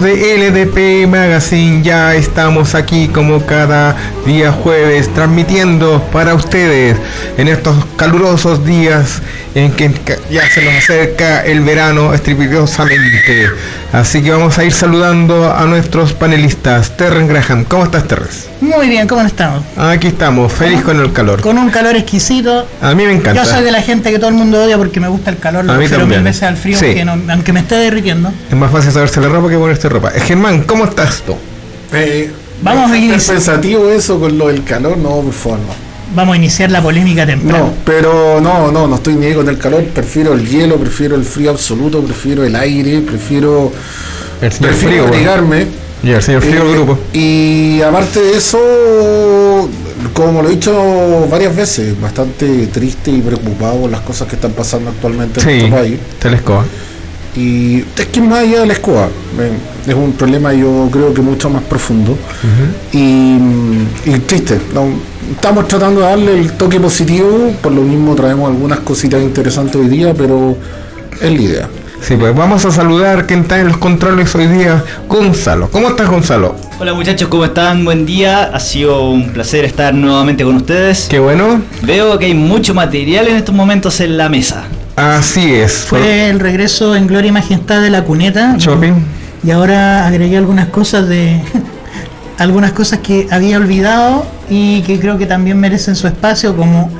De LDP Magazine, ya estamos aquí como cada día jueves transmitiendo para ustedes en estos calurosos días en que ya se nos acerca el verano estrepitosamente. Así que vamos a ir saludando a nuestros panelistas. Terren Graham, ¿cómo estás Terres? Muy bien, ¿cómo estamos? Aquí estamos, feliz con el calor. Con un calor exquisito. A mí me encanta. Yo soy de la gente que todo el mundo odia porque me gusta el calor, lo prefiero mil veces al frío, aunque me esté derritiendo. Es más fácil saberse la ropa que ponerse ropa. Eh, Germán, ¿cómo estás tú? Eh, Vamos a ir. pensativo eso con lo del calor? No, por favor, no vamos a iniciar la polémica temprano. No, pero no, no, no estoy ni con el calor, prefiero el hielo, prefiero el frío absoluto, prefiero el aire, prefiero, el señor prefiero frío, Y el señor frío del grupo. Y aparte de eso, como lo he dicho varias veces, bastante triste y preocupado por las cosas que están pasando actualmente en nuestro país. Telescoa. Y es que más allá de la escoba, es un problema yo creo que mucho más profundo y, triste. Estamos tratando de darle el toque positivo, por lo mismo traemos algunas cositas interesantes hoy día, pero es la idea. Sí, pues vamos a saludar quien está en los controles hoy día, Gonzalo. ¿Cómo estás, Gonzalo? Hola muchachos, ¿cómo están? Buen día. Ha sido un placer estar nuevamente con ustedes. Qué bueno. Veo que hay mucho material en estos momentos en la mesa. Así es. Fue el regreso en gloria y majestad de la cuneta. Shopping. Y ahora agregué algunas cosas de algunas cosas que había olvidado y que creo que también merecen su espacio como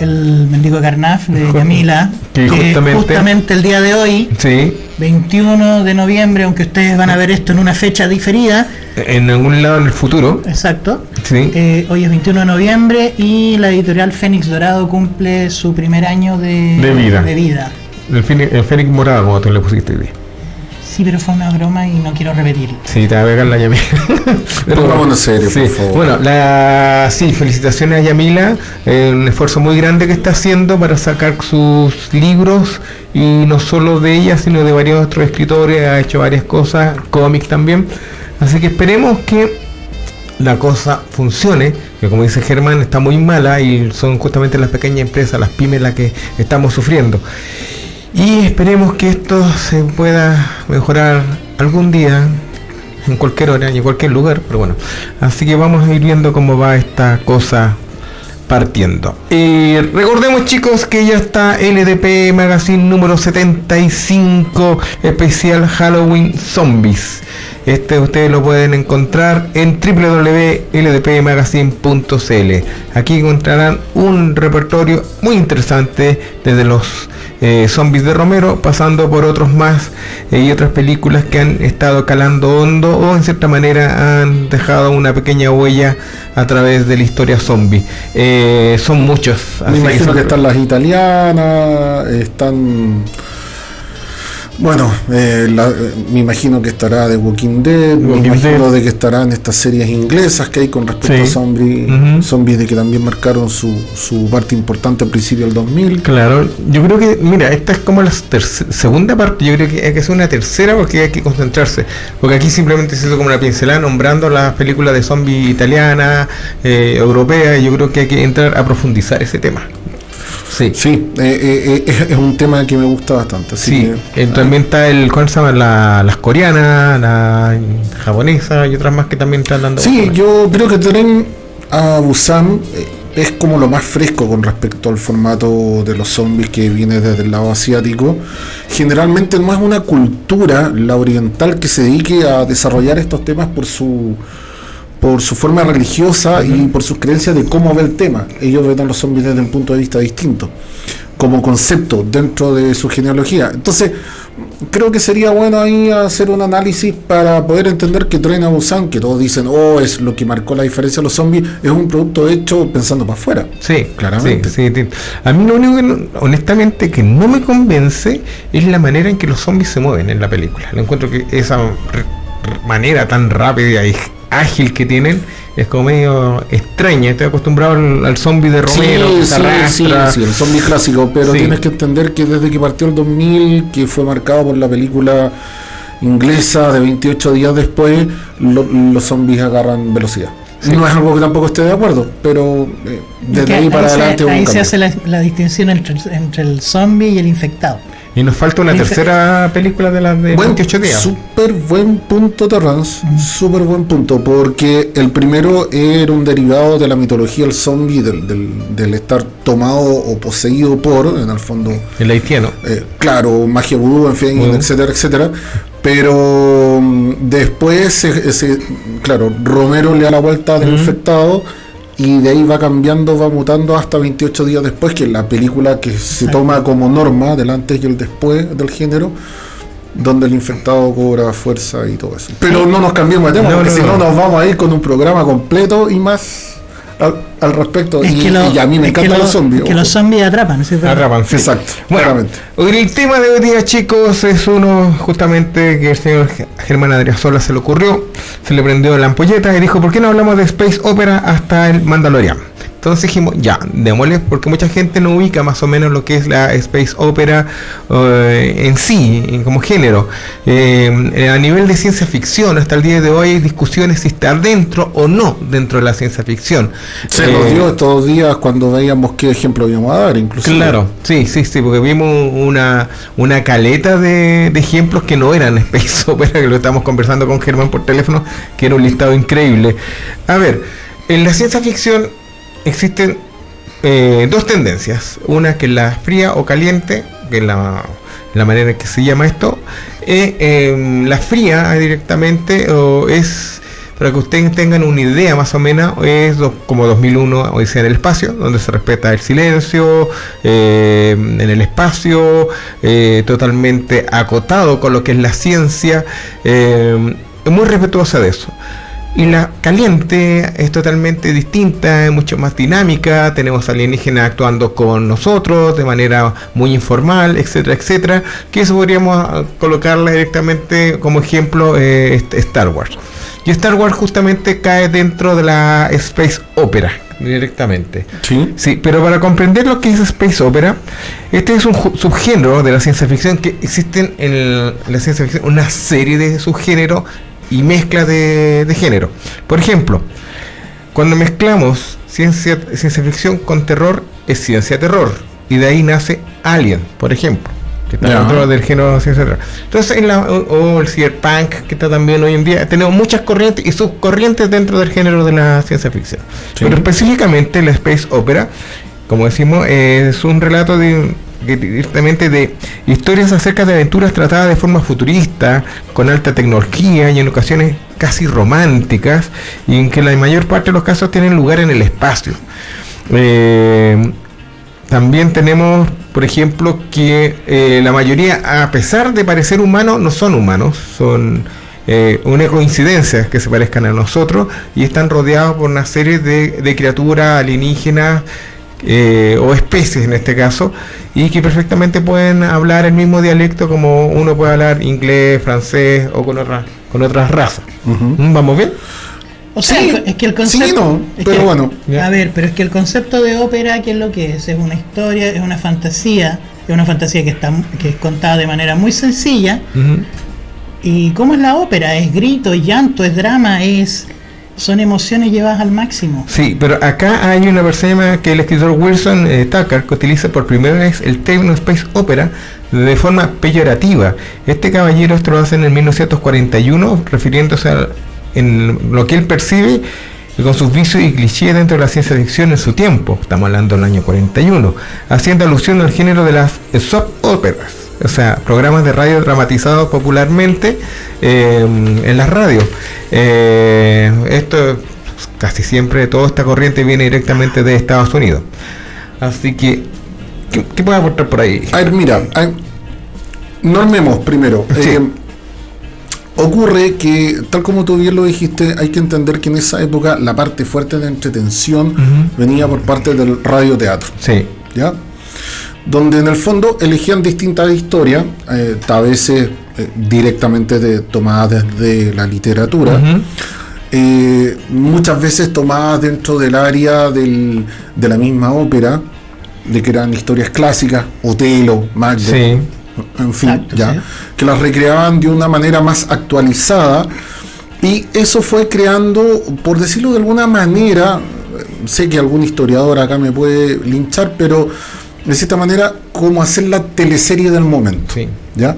el mendigo Carnaf de Camila, que, justamente, el día de hoy, sí. 21 de noviembre, aunque ustedes van a ver esto en una fecha diferida. En algún lado en el futuro. Exacto. Sí. Eh, hoy es 21 de noviembre y la editorial Fénix Dorado cumple su primer año de, vida. De vida. El, Fénix Morado, como tú le pusiste hoy Sí, pero fue una broma y no quiero repetir. Sí, te va a pegar la Yamila. pero vamos en serio, por favor. Bueno, la, sí, felicitaciones a Yamila. Eh, un esfuerzo muy grande que está haciendo para sacar sus libros y no solo de ella, sino de varios otros escritores. Ha hecho varias cosas, cómics también. Así que esperemos que la cosa funcione, que como dice Germán está muy mala y son justamente las pequeñas empresas, las pymes las que estamos sufriendo. Y esperemos que esto se pueda mejorar algún día, en cualquier hora y en cualquier lugar, pero bueno. Así que vamos a ir viendo cómo va esta cosa partiendo. Y recordemos chicos que ya está LDP Magazine número 75 especial Halloween Zombies. Este ustedes lo pueden encontrar en www.ldpmagazine.cl. Aquí encontrarán un repertorio muy interesante desde los eh, zombies de Romero, pasando por otros más eh, y otras películas que han estado calando hondo o en cierta manera han dejado una pequeña huella a través de la historia zombie. Eh, son muchos. Me imagino que están las italianas, están bueno, eh, eh, me imagino que estará de Walking Dead, me imagino de que estarán estas series inglesas que hay con respecto a zombies, zombies de que también marcaron su, su parte importante al principio del 2000. Claro, yo creo que, mira, esta es como la segunda parte, yo creo que hay que hacer una tercera porque hay que concentrarse, porque aquí simplemente se hizo como una pincelada nombrando las películas de zombies italianas, eh, europeas, y yo creo que hay que entrar a profundizar ese tema. Sí, sí eh, eh, es, un tema que me gusta bastante. sí, eh, también está el, ¿cuál se llama? La, las coreanas, la japonesa y otras más que también están dando. Sí, yo creo que Tren a Busan es como lo más fresco con respecto al formato de los zombies que viene desde el lado asiático. Generalmente no es una cultura, la oriental, que se dedique a desarrollar estos temas por su por su forma religiosa y por sus creencias de cómo ve el tema. Ellos ven a los zombies desde un punto de vista distinto, como concepto dentro de su genealogía. Entonces, creo que sería bueno ahí hacer un análisis para poder entender que Tren a Busan, que todos dicen, oh, es lo que marcó la diferencia de los zombies, es un producto hecho pensando para afuera. Sí, claramente. Sí, A mí lo único que, honestamente, que no me convence es la manera en que los zombies se mueven en la película. Lo encuentro que esa manera tan rápida y ágil que tienen es como medio extraña. Estoy acostumbrado al, zombie de Romero, sí, sí, sí, el zombie clásico, pero tienes que entender que desde que partió el 2000, que fue marcado por la película inglesa de 28 días después, los zombies agarran velocidad. No es algo que tampoco esté de acuerdo, pero eh, desde ahí, para adelante. ahí se hace la, distinción entre, entre el zombie y el infectado. Y nos falta una tercera película de las de Buen, 28 días. Súper buen punto, Terrance. Súper buen punto. Porque el primero era un derivado de la mitología del zombie, del, del- del estar tomado o poseído por, en el fondo, El haitiano. eh, claro, magia vudú, en fin, etcétera, etcétera. Pero mm, después, se- se- claro, Romero le da la vuelta del infectado y de ahí va cambiando, va mutando hasta 28 días después, que es la película que se toma como norma del antes y el después del género, donde el infectado cobra fuerza y todo eso. Pero no nos cambiemos de tema, No, porque no, si no no. nos vamos a ir con un programa completo y más al, respecto. Es y, lo- y a mí me encantan lo- los zombies. que los zombies atrapan, ¿sí? Atrapan, sí. Exacto, Bueno, claramente. hoy el tema de hoy día, chicos, es uno justamente que el señor Germán Adriasola se le ocurrió, se le prendió la ampolleta y dijo, ¿por qué no hablamos de Space Opera hasta el Mandalorian? Entonces dijimos, ya, démosle, porque mucha gente no ubica más o menos lo que es la Space Opera eh, en sí, como género. Eh, a nivel de ciencia ficción, hasta el día de hoy hay discusiones si está dentro o no dentro de la ciencia ficción. Se Eh, nos dio estos días cuando veíamos qué ejemplo íbamos a dar, incluso. Claro, sí, sí, sí, porque vimos una, una caleta de, de ejemplos que no eran Space Opera, que lo estamos conversando con Germán por teléfono, que era un listado increíble. A ver, en la ciencia ficción existen eh, dos tendencias, una que es la fría o caliente, que es la, manera en que se llama esto, eh, em, la fría directamente o es para que ustedes tengan una idea más o menos, es como 2001 Odisea en el espacio, donde se respeta el silencio, eh, en el espacio, eh, totalmente acotado con lo que es la ciencia, eh, muy respetuosa de eso. Y la caliente es totalmente distinta, es mucho más dinámica, tenemos alienígenas actuando con nosotros de manera muy informal, etcétera, etcétera, que eso podríamos ah, colocarla directamente como ejemplo eh, Star Wars. Y Star Wars justamente cae dentro de la Space Opera directamente. Sí. Sí, pero para comprender lo que es Space Opera, este es un subgénero de la ciencia ficción que existen en la ciencia ficción una serie de subgéneros y mezclas de, de género. Por ejemplo, cuando mezclamos ciencia, ciencia ficción con terror, es ciencia terror. Y de ahí nace Alien, por ejemplo. Que está dentro del género ciencia terror. Entonces, en la, o, o el cyberpunk, que está también hoy en día, tenemos muchas corrientes y subcorrientes dentro del género de la ciencia ficción. Sí. Pero específicamente la Space Opera, como decimos, es un relato de directamente de historias acerca de aventuras tratadas de forma futurista, con alta tecnología y en ocasiones casi románticas, y en que la mayor parte de los casos tienen lugar en el espacio. Eh, también tenemos, por ejemplo, que eh, la mayoría, a pesar de parecer humanos, no son humanos, son eh, una coincidencia que se parezcan a nosotros y están rodeados por una serie de, de criaturas alienígenas eh, o especies en este caso, y que perfectamente pueden hablar el mismo dialecto como uno puede hablar inglés, francés o con, otra, con otras razas. ¿Mm? ¿Vamos bien? O sea, Sí, es que el sí, concepto. no, es pero que- bueno. Ya. A ver, pero es que el concepto de ópera, ¿qué es lo que es? Es una historia, es una fantasía, es una fantasía que está que es contada de manera muy sencilla. ¿Y cómo es la ópera? Es grito, es llanto, es drama, es son emociones llevadas al máximo. Sí, pero acá hay una persona que el escritor Wilson eh, Tucker que utiliza por primera vez el término Space Opera de forma peyorativa. Este caballero esto lo hace en el 1941 refiriéndose a lo que él percibe con sus vicios y clichés dentro de la ciencia ficción en su tiempo. Estamos hablando del año 41, haciendo alusión al género de las soap operas, o sea, programas de radio dramatizados popularmente eh, en las radios. Eh, esto casi siempre toda esta corriente viene directamente de Estados Unidos. Así que, ¿qué, qué puede aportar por ahí? A ver, mira, a- normemos primero. Sí. Eh, ocurre que, tal como tú bien lo dijiste, hay que entender que en esa época la parte fuerte de entretención venía por parte del radioteatro. Sí, ¿ya? Donde en el fondo elegían distintas historias, eh, a veces eh, directamente de, tomadas desde la literatura, eh, muchas veces tomadas dentro del área del- de la misma ópera, de que eran historias clásicas, Otelo, Macbeth, sí, en fin, Exacto, ya, sí. que las recreaban de una manera más actualizada y eso fue creando, por decirlo de alguna manera, sé que algún historiador acá me puede linchar, pero de cierta manera como hacer la teleserie del momento. Sí. ¿ya?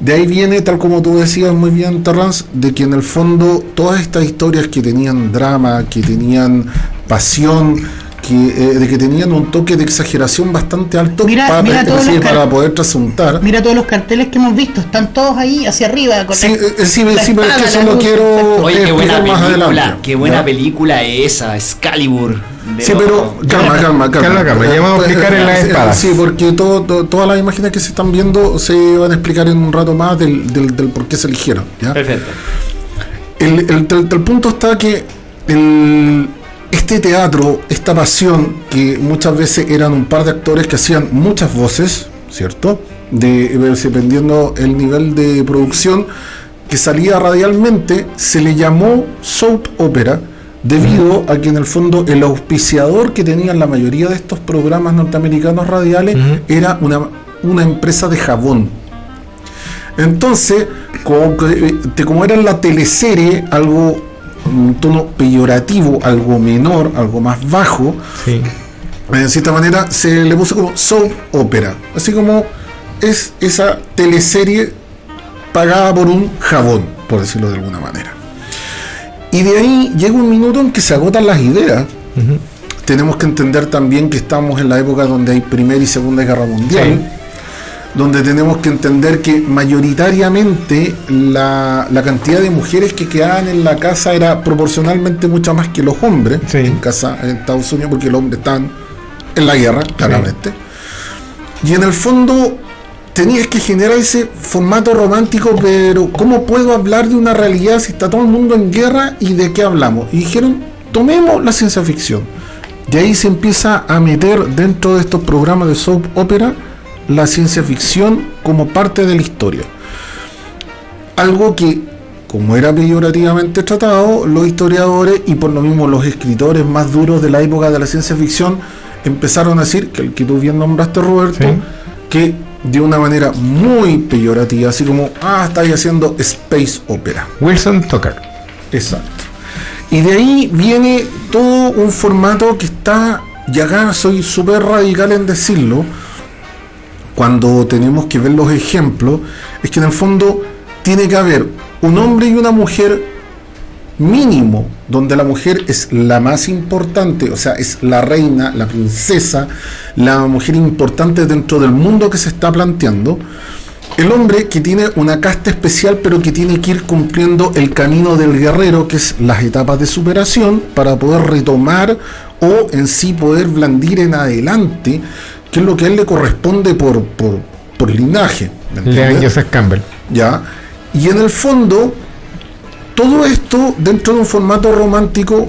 De ahí viene, tal como tú decías muy bien, Terrance, de que en el fondo todas estas historias que tenían drama, que tenían pasión, que, eh, de que tenían un toque de exageración bastante alto Mira- para, mira todos los para car- poder trasuntar. Mira todos los carteles que hemos visto, están todos ahí hacia arriba. Con Sí, la- eh, eh, sí, la sí, pero es que espada, eso la lo luz, quiero. Oye, qué buena explicar más película, adelante. qué buena ¿ya? película esa, Excalibur. de Sí, pero calma, calma, calma. Calma, calma, ya vamos a Eh, explicar en las eh, espadas. Sí, porque todo, todo- todas las imágenes que se están viendo se van a explicar en un rato más del, del, del por qué se eligieron. ¿ya? Perfecto. El, el- el- el punto está que el- este teatro, esta pasión, que muchas veces eran un par de actores que hacían muchas voces, ¿cierto? De, eh, dependiendo el nivel de producción que salía radialmente, se le llamó soap opera debido a que en el fondo el auspiciador que tenían la mayoría de estos programas norteamericanos radiales era una, una empresa de jabón. Entonces, como, que, te- como era la teleserie, algo un tono peyorativo, algo menor, algo más bajo, Sí. de cierta manera se le puso como soap opera. Así como es esa teleserie pagada por un jabón, por decirlo de alguna manera. Y de ahí llega un minuto en que se agotan las ideas. Ujú. Tenemos que entender también que estamos en la época donde hay Primera y Segunda Guerra Mundial, donde tenemos que entender que mayoritariamente la, la cantidad de mujeres que quedaban en la casa era proporcionalmente mucha más que los hombres Sí. en casa en Estados Unidos, porque los hombres están en la guerra, claramente. Y en el fondo tenías que generar ese formato romántico, pero ¿cómo puedo hablar de una realidad si está todo el mundo en guerra y de qué hablamos? Y dijeron, tomemos la ciencia ficción. De ahí se empieza a meter dentro de estos programas de soap opera la ciencia ficción como parte de la historia. Algo que, como era peyorativamente tratado, los historiadores y por lo mismo los escritores más duros de la época de la ciencia ficción empezaron a decir, que el que tú bien nombraste Roberto, Sí. que de una manera muy peyorativa, así como, ah, estáis haciendo space opera. Wilson Tucker. Exacto. Y de ahí viene todo un formato que está, y acá soy súper radical en decirlo, cuando tenemos que ver los ejemplos, es que en el fondo tiene que haber un hombre y una mujer mínimo, donde la mujer es la más importante, o sea, es la reina, la princesa, la mujer importante dentro del mundo que se está planteando. El hombre que tiene una casta especial, pero que tiene que ir cumpliendo el camino del guerrero, que es las etapas de superación, para poder retomar o en sí poder blandir en adelante, que es lo que a él le corresponde por, por, por linaje. Joseph Campbell. ¿ya? Y en el fondo, todo esto dentro de un formato romántico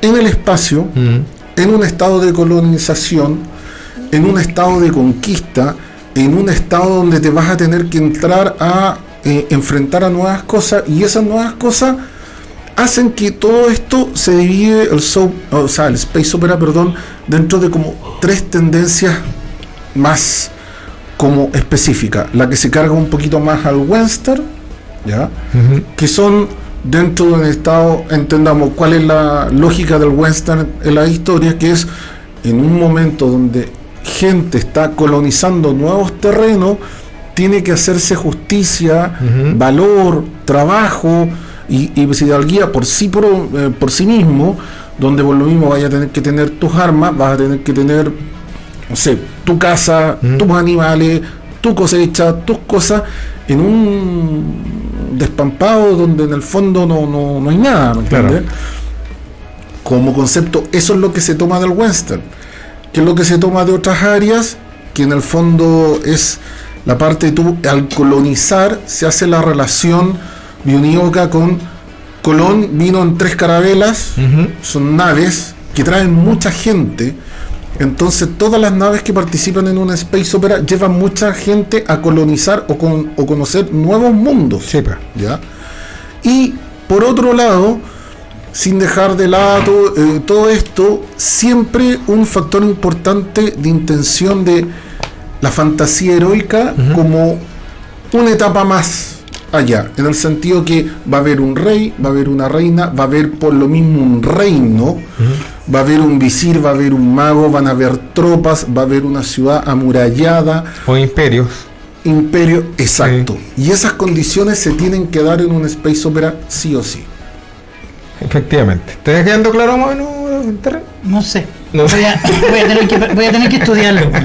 en el espacio, Mm. en un estado de colonización, en un estado de conquista, en un estado donde te vas a tener que entrar a eh, enfrentar a nuevas cosas y esas nuevas cosas hacen que todo esto se divide el soap, o sea, el space opera, perdón, dentro de como tres tendencias más como específicas, la que se carga un poquito más al western, ¿ya? Que son dentro de un estado, entendamos cuál es la lógica del western en la historia, que es en un momento donde gente está colonizando nuevos terrenos, tiene que hacerse justicia, valor, trabajo y, y guía por sí, por, eh, por sí mismo, donde por lo mismo vaya a tener que tener tus armas, vas a tener que tener, no sé, tu casa, tus animales, tu cosecha, tus cosas, en un despampado donde en el fondo no, no, no hay nada, ¿me Claro. entiendes? Como concepto, eso es lo que se toma del western, que es lo que se toma de otras áreas, que en el fondo es la parte de tú, al colonizar, se hace la relación bionívoca con Colón vino en tres carabelas, son naves que traen mucha gente. Entonces todas las naves que participan en una space opera llevan mucha gente a colonizar o, con- o conocer nuevos mundos. Sí, pues. ¿ya? Y por otro lado, sin dejar de lado eh, todo esto, siempre un factor importante de intención de la fantasía heroica como una etapa más allá, en el sentido que va a haber un rey, va a haber una reina, va a haber por lo mismo un reino, Va a haber un visir, va a haber un mago, van a haber tropas, va a haber una ciudad amurallada, O imperios. imperio, exacto. Y esas condiciones se tienen que dar en un space opera sí o sí. Efectivamente. ¿Te está quedando claro más o menos, Terry? No sé. No. Voy, a, voy a tener que, voy a tener que estudiarlo.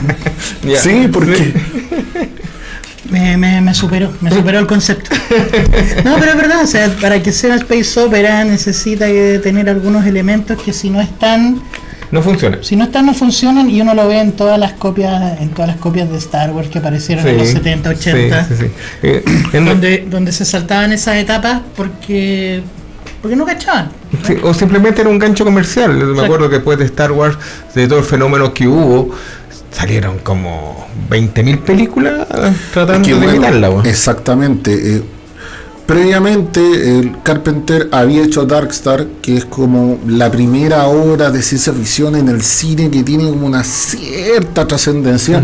Ya. Sí, porque Me, me, me superó, me superó el concepto. No, pero es verdad, o sea, para que sea space opera necesita tener algunos elementos que si no están, No funciona. si no están no funcionan y uno lo ve en todas las copias, en todas las copias de Star Wars que aparecieron en los 70, 80, Sí, sí, sí. Eh, donde, donde se saltaban esas etapas porque porque no cachaban. O simplemente era un gancho comercial. Me acuerdo que después de Star Wars, de todo el fenómeno que hubo, salieron como 20.000 películas tratando que de bueno, imitarla. weón. exactamente. eh, previamente el Carpenter había hecho Darkstar, que es como la primera obra de ciencia ficción en el cine que tiene como una cierta trascendencia.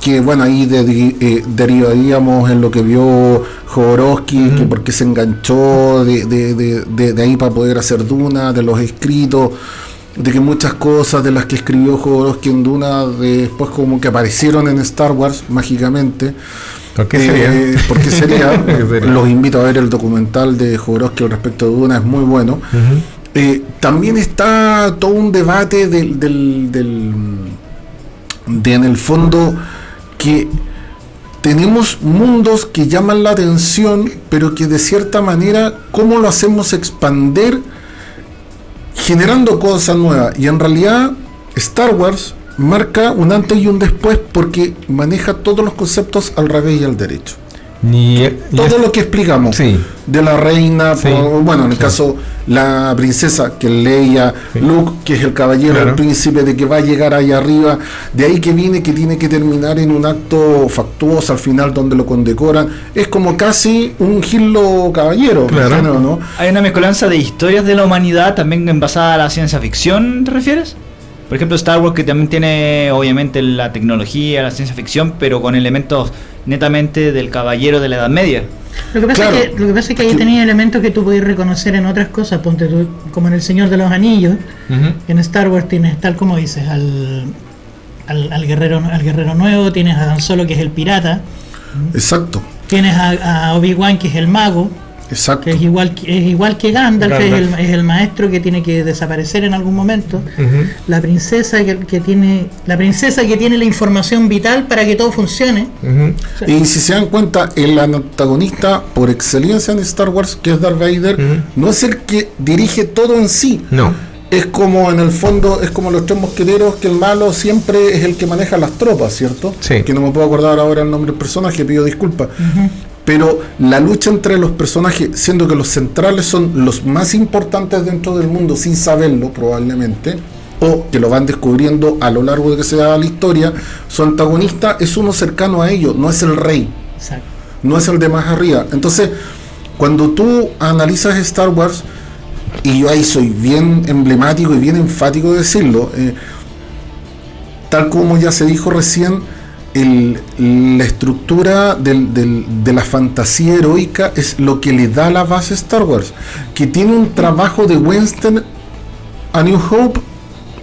Que bueno, ahí de- eh, derivaríamos en lo que vio Jodorowsky, que porque se enganchó de, de- de- de- de ahí para poder hacer Duna, de los escritos, de que muchas cosas de las que escribió Jodorowsky en Duna después como que aparecieron en Star Wars mágicamente. ¿Por qué Eh, sería? ¿Por qué sería? ¿Por qué sería? Los invito a ver el documental de Jodorowsky al respecto de Duna, es muy bueno. Eh, también está todo un debate del, del, del- de en el fondo que tenemos mundos que llaman la atención, pero que de cierta manera, ¿cómo lo hacemos expander generando cosas nuevas? Y en realidad, Star Wars marca un antes y un después porque maneja todos los conceptos al revés y al derecho. Ni, Todo ya- lo que explicamos Sí. de la reina, Sí. por- bueno, en el Sí. caso la princesa, que Sí. Luke, que es el caballero, Claro. el príncipe, de que va a llegar ahí arriba, de ahí que viene que tiene que terminar en un acto factuoso al final donde lo condecoran, es como casi un gilo caballero, Claro. ¿no? ¿no? Hay una mezcolanza de historias de la humanidad también en basada a la ciencia ficción, ¿te refieres? Por ejemplo, Star Wars que también tiene obviamente la tecnología, la ciencia ficción, pero con elementos netamente del caballero de la Edad Media. Lo que pasa, Claro. es, que, lo que pasa es que ahí tenía elementos que tú podías reconocer en otras cosas, ponte tú, como en El Señor de los Anillos, Ujú. en Star Wars tienes, tal como dices, al, al, al guerrero, al guerrero nuevo, tienes a Dan Solo que es el pirata, Exacto, tienes a, a Obi-Wan que es el mago, exacto. que es igual, que- es igual que Gandalf, Es, el, es el maestro que tiene que desaparecer en algún momento, la princesa que, que tiene la princesa que tiene la información vital para que todo funcione. Y si se dan cuenta, el antagonista por excelencia en Star Wars, que es Darth Vader, no es el que dirige todo en sí. No. Es como en el fondo, es como los tres mosqueteros, que el malo siempre es el que maneja las tropas, ¿cierto? Sí. Que no me puedo acordar ahora el nombre del personaje, pido disculpas. Pero la lucha entre los personajes, siendo que los centrales son los más importantes dentro del mundo, sin saberlo probablemente, o que lo van descubriendo a lo largo de que se da la historia, su antagonista es uno cercano a ellos, no es el rey Exacto. no es el de más arriba. Entonces, cuando tú analizas Star Wars, y yo ahí soy bien emblemático y bien enfático de decirlo, eh, tal como ya se dijo recién, el- la estructura del- del- de la fantasía heroica es lo que le da la base a Star Wars, que tiene un trabajo de Winston a New Hope,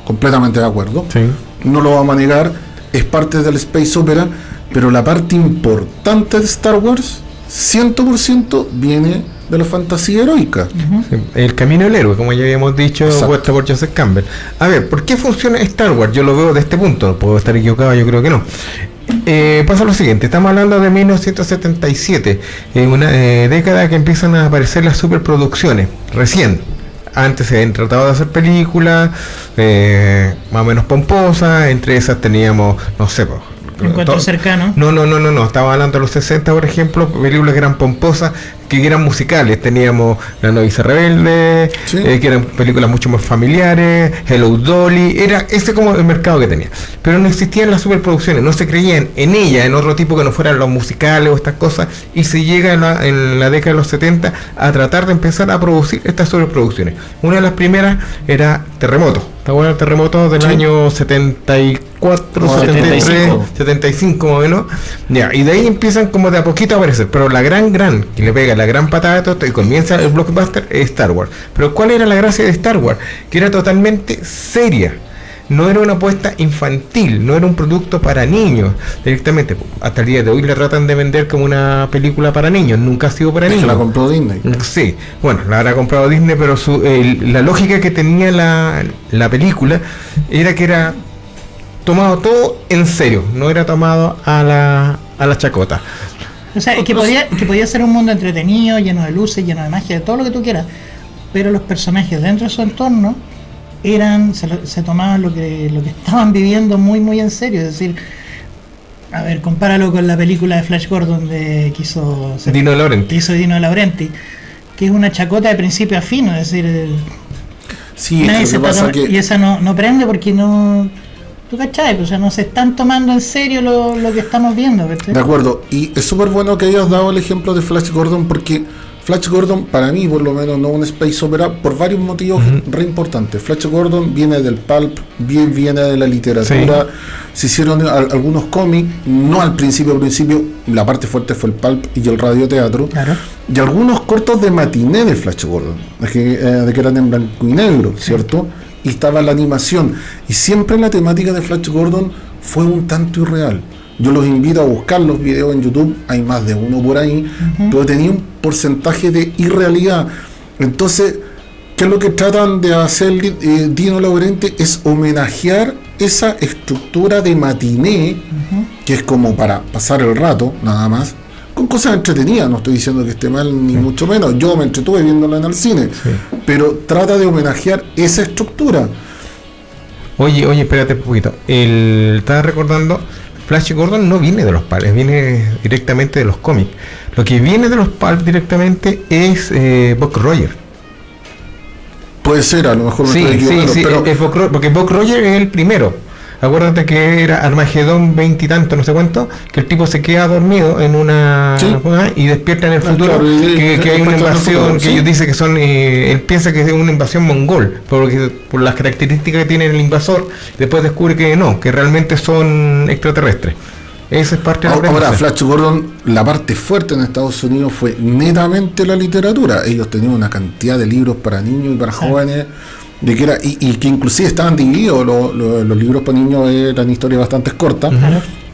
completamente de acuerdo, Sí. no lo vamos a negar, es parte del Space Opera, pero la parte importante de Star Wars, 100% viene de la fantasía heroica. Sí, El camino del héroe, como ya habíamos dicho, puesto por Joseph Campbell. A ver, ¿por qué funciona Star Wars? Yo lo veo de este punto, puedo estar equivocado, yo creo que no. Eh, pasa lo siguiente, estamos hablando de 1977, en una eh, década que empiezan a aparecer las superproducciones, recién. Antes se habían tratado de hacer películas eh, más o menos pomposas, entre esas teníamos, no sé, Encuentro cercano. no, no, no, no, no. Estaba hablando de los 60, por ejemplo, películas que eran pomposas, que eran musicales. Teníamos La novicia rebelde, Sí. eh, que eran películas mucho más familiares, Hello Dolly, era ese como el mercado que tenía. Pero no existían las superproducciones, no se creían en ella, en otro tipo que no fueran los musicales o estas cosas, y se llega en la, en la década de los 70 a tratar de empezar a producir estas superproducciones. Una de las primeras era Terremoto. ¿Te acuerdas del terremoto del Sí. año 74, No, 73, 75. 75 más o menos. Ya, y de ahí empiezan como de a poquito a aparecer. Pero la gran, gran que le pega, la la gran patada de todo y comienza el blockbuster es Star Wars. Pero ¿cuál era la gracia de Star Wars? Que era totalmente seria. No era una apuesta infantil, no era un producto para niños directamente. Hasta el día de hoy la tratan de vender como una película para niños, nunca ha sido para niños. la compró Disney. Sí, bueno, la habrá comprado Disney, pero su, el- la lógica que tenía la, la película era que era tomado todo en serio, no era tomado a la, a la chacota. O sea, que podía, que podía ser un mundo entretenido, lleno de luces, lleno de magia, de todo lo que tú quieras. Pero los personajes dentro de su entorno eran, se, lo- se tomaban lo que, lo que estaban viviendo muy, muy en serio. Es decir, a ver, compáralo con la película de Flash Gordon de que hizo, Dino Laurenti. que hizo Dino Laurenti, que es una chacota de principio a fin, es decir, Sí, nadie se pasa que y esa no, no prende porque no... ¿Tú cachai? Pues, o sea, no se están tomando en serio lo, lo que estamos viendo. ¿cachai? De acuerdo, y es súper bueno que hayas dado el ejemplo de Flash Gordon porque Flash Gordon, para mí por lo menos, no un space opera por varios motivos re importantes. Flash Gordon viene del pulp, bien viene de la literatura, se hicieron al- algunos cómics, no al principio, al principio, la parte fuerte fue el pulp y el radioteatro, Claro. y algunos cortos de matiné de Flash Gordon, de que, eh, de que eran en blanco y negro, ¿cierto? Y estaba la animación. Y siempre la temática de Flash Gordon fue un tanto irreal. Yo los invito a buscar los videos en YouTube, hay más de uno por ahí, pero tenía un porcentaje de irrealidad. Entonces, ¿qué es lo que tratan de hacer eh, Dino Laurenti? Es homenajear esa estructura de matiné, que es como para pasar el rato, nada más, con cosas entretenidas. No estoy diciendo que esté mal, ni mucho menos. Yo me entretuve viéndola en el cine, pero trata de homenajear esa estructura. Oye, oye, espérate un poquito. El, estaba recordando, Flash Gordon no viene de los pulps, viene directamente de los cómics. Lo que viene de los pulps directamente es eh, Buck Roger. Puede ser, a lo mejor me Sí, estoy sí, sí, pero es Buck Ro- porque Buck Roger es el primero. Acuérdate que era Armagedón veintitantos, no sé cuánto, que el tipo se queda dormido en una Sí. y despierta en el Ah, futuro, claro, y- que, hay una invasión, futuro, que sí. ellos dicen que son, eh, él piensa que es una invasión mongol, porque por las características que tiene el invasor, después descubre que no, que realmente son extraterrestres. Esa es parte de la Ahora. Flash Gordon, la parte fuerte en Estados Unidos fue netamente la literatura. Ellos tenían una cantidad de libros para niños y para jóvenes, de que era, y, y que inclusive estaban divididos. lo- lo- los libros para niños eran historias bastante cortas,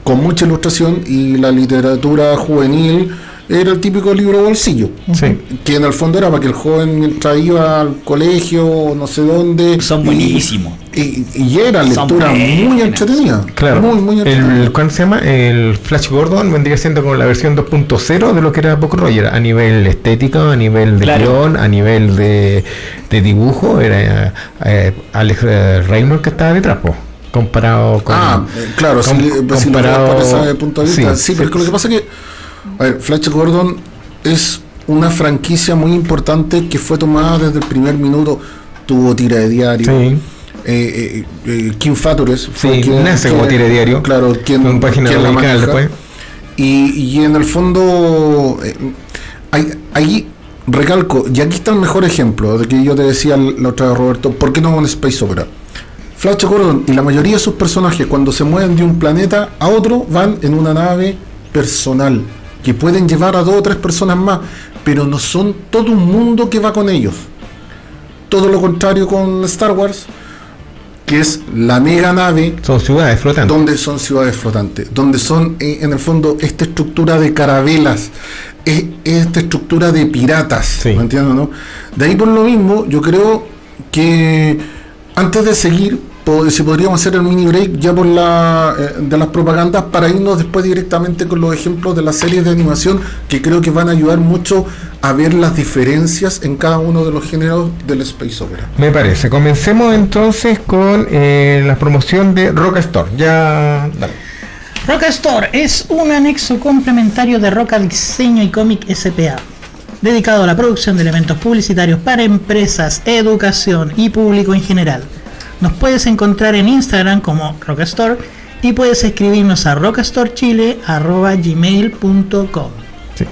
con mucha ilustración, y la literatura juvenil era el típico libro bolsillo. Sí. Que en el fondo era para que el joven mientras iba al colegio o no sé dónde. Son y- buenísimos. Y, y era lectura muy entretenida. Claro, Muy, muy entretenida. el, ¿cuál se llama? El Flash Gordon vendría siendo como la versión 2.0 de lo que era Buck Roger, a nivel estético, a nivel de Claro. guion, a nivel de, de dibujo, era eh, Alex eh, Raymond que estaba detrás, po, comparado con... Ah, claro, com- si, si lo comparado- por ese punto de vista. Sí, sí, pero es que lo que pasa es que, a ver, Flash Gordon es una franquicia muy importante que fue tomada desde el primer minuto, tuvo tira de diario. Sí. Eh, eh, eh, Kim Fatures fue Sí, nace como tira de diario, Claro, quien, con página quien la maneja. después. Y, y en el fondo, hay, ahí recalco, y aquí está el mejor ejemplo de que yo te decía la otra vez, Roberto, ¿por qué no un space opera? Flash Gordon y la mayoría de sus personajes cuando se mueven de un planeta a otro van en una nave personal que pueden llevar a dos o tres personas más, pero no son todo un mundo que va con ellos. Todo lo contrario con Star Wars, que es la mega nave Son ciudades flotantes. donde son ciudades flotantes, donde son eh, en el fondo esta estructura de carabelas, es- esta estructura de piratas, Sí. ¿me entiendes, no? De ahí por lo mismo, yo creo que antes de seguir, si podríamos hacer el mini break ya por la eh, de las propagandas para irnos después directamente con los ejemplos de las series de animación que creo que van a ayudar mucho a ver las diferencias en cada uno de los géneros del space opera. Me parece. Comencemos entonces con eh, la promoción de Rock Store. Ya. dale. Roca Store es un anexo complementario de Roca Diseño y Cómic SPA, dedicado a la producción de elementos publicitarios para empresas, educación y público en general. Nos puedes encontrar en Instagram como Roca Store y puedes escribirnos a rocastorechile.gmail.com Sí.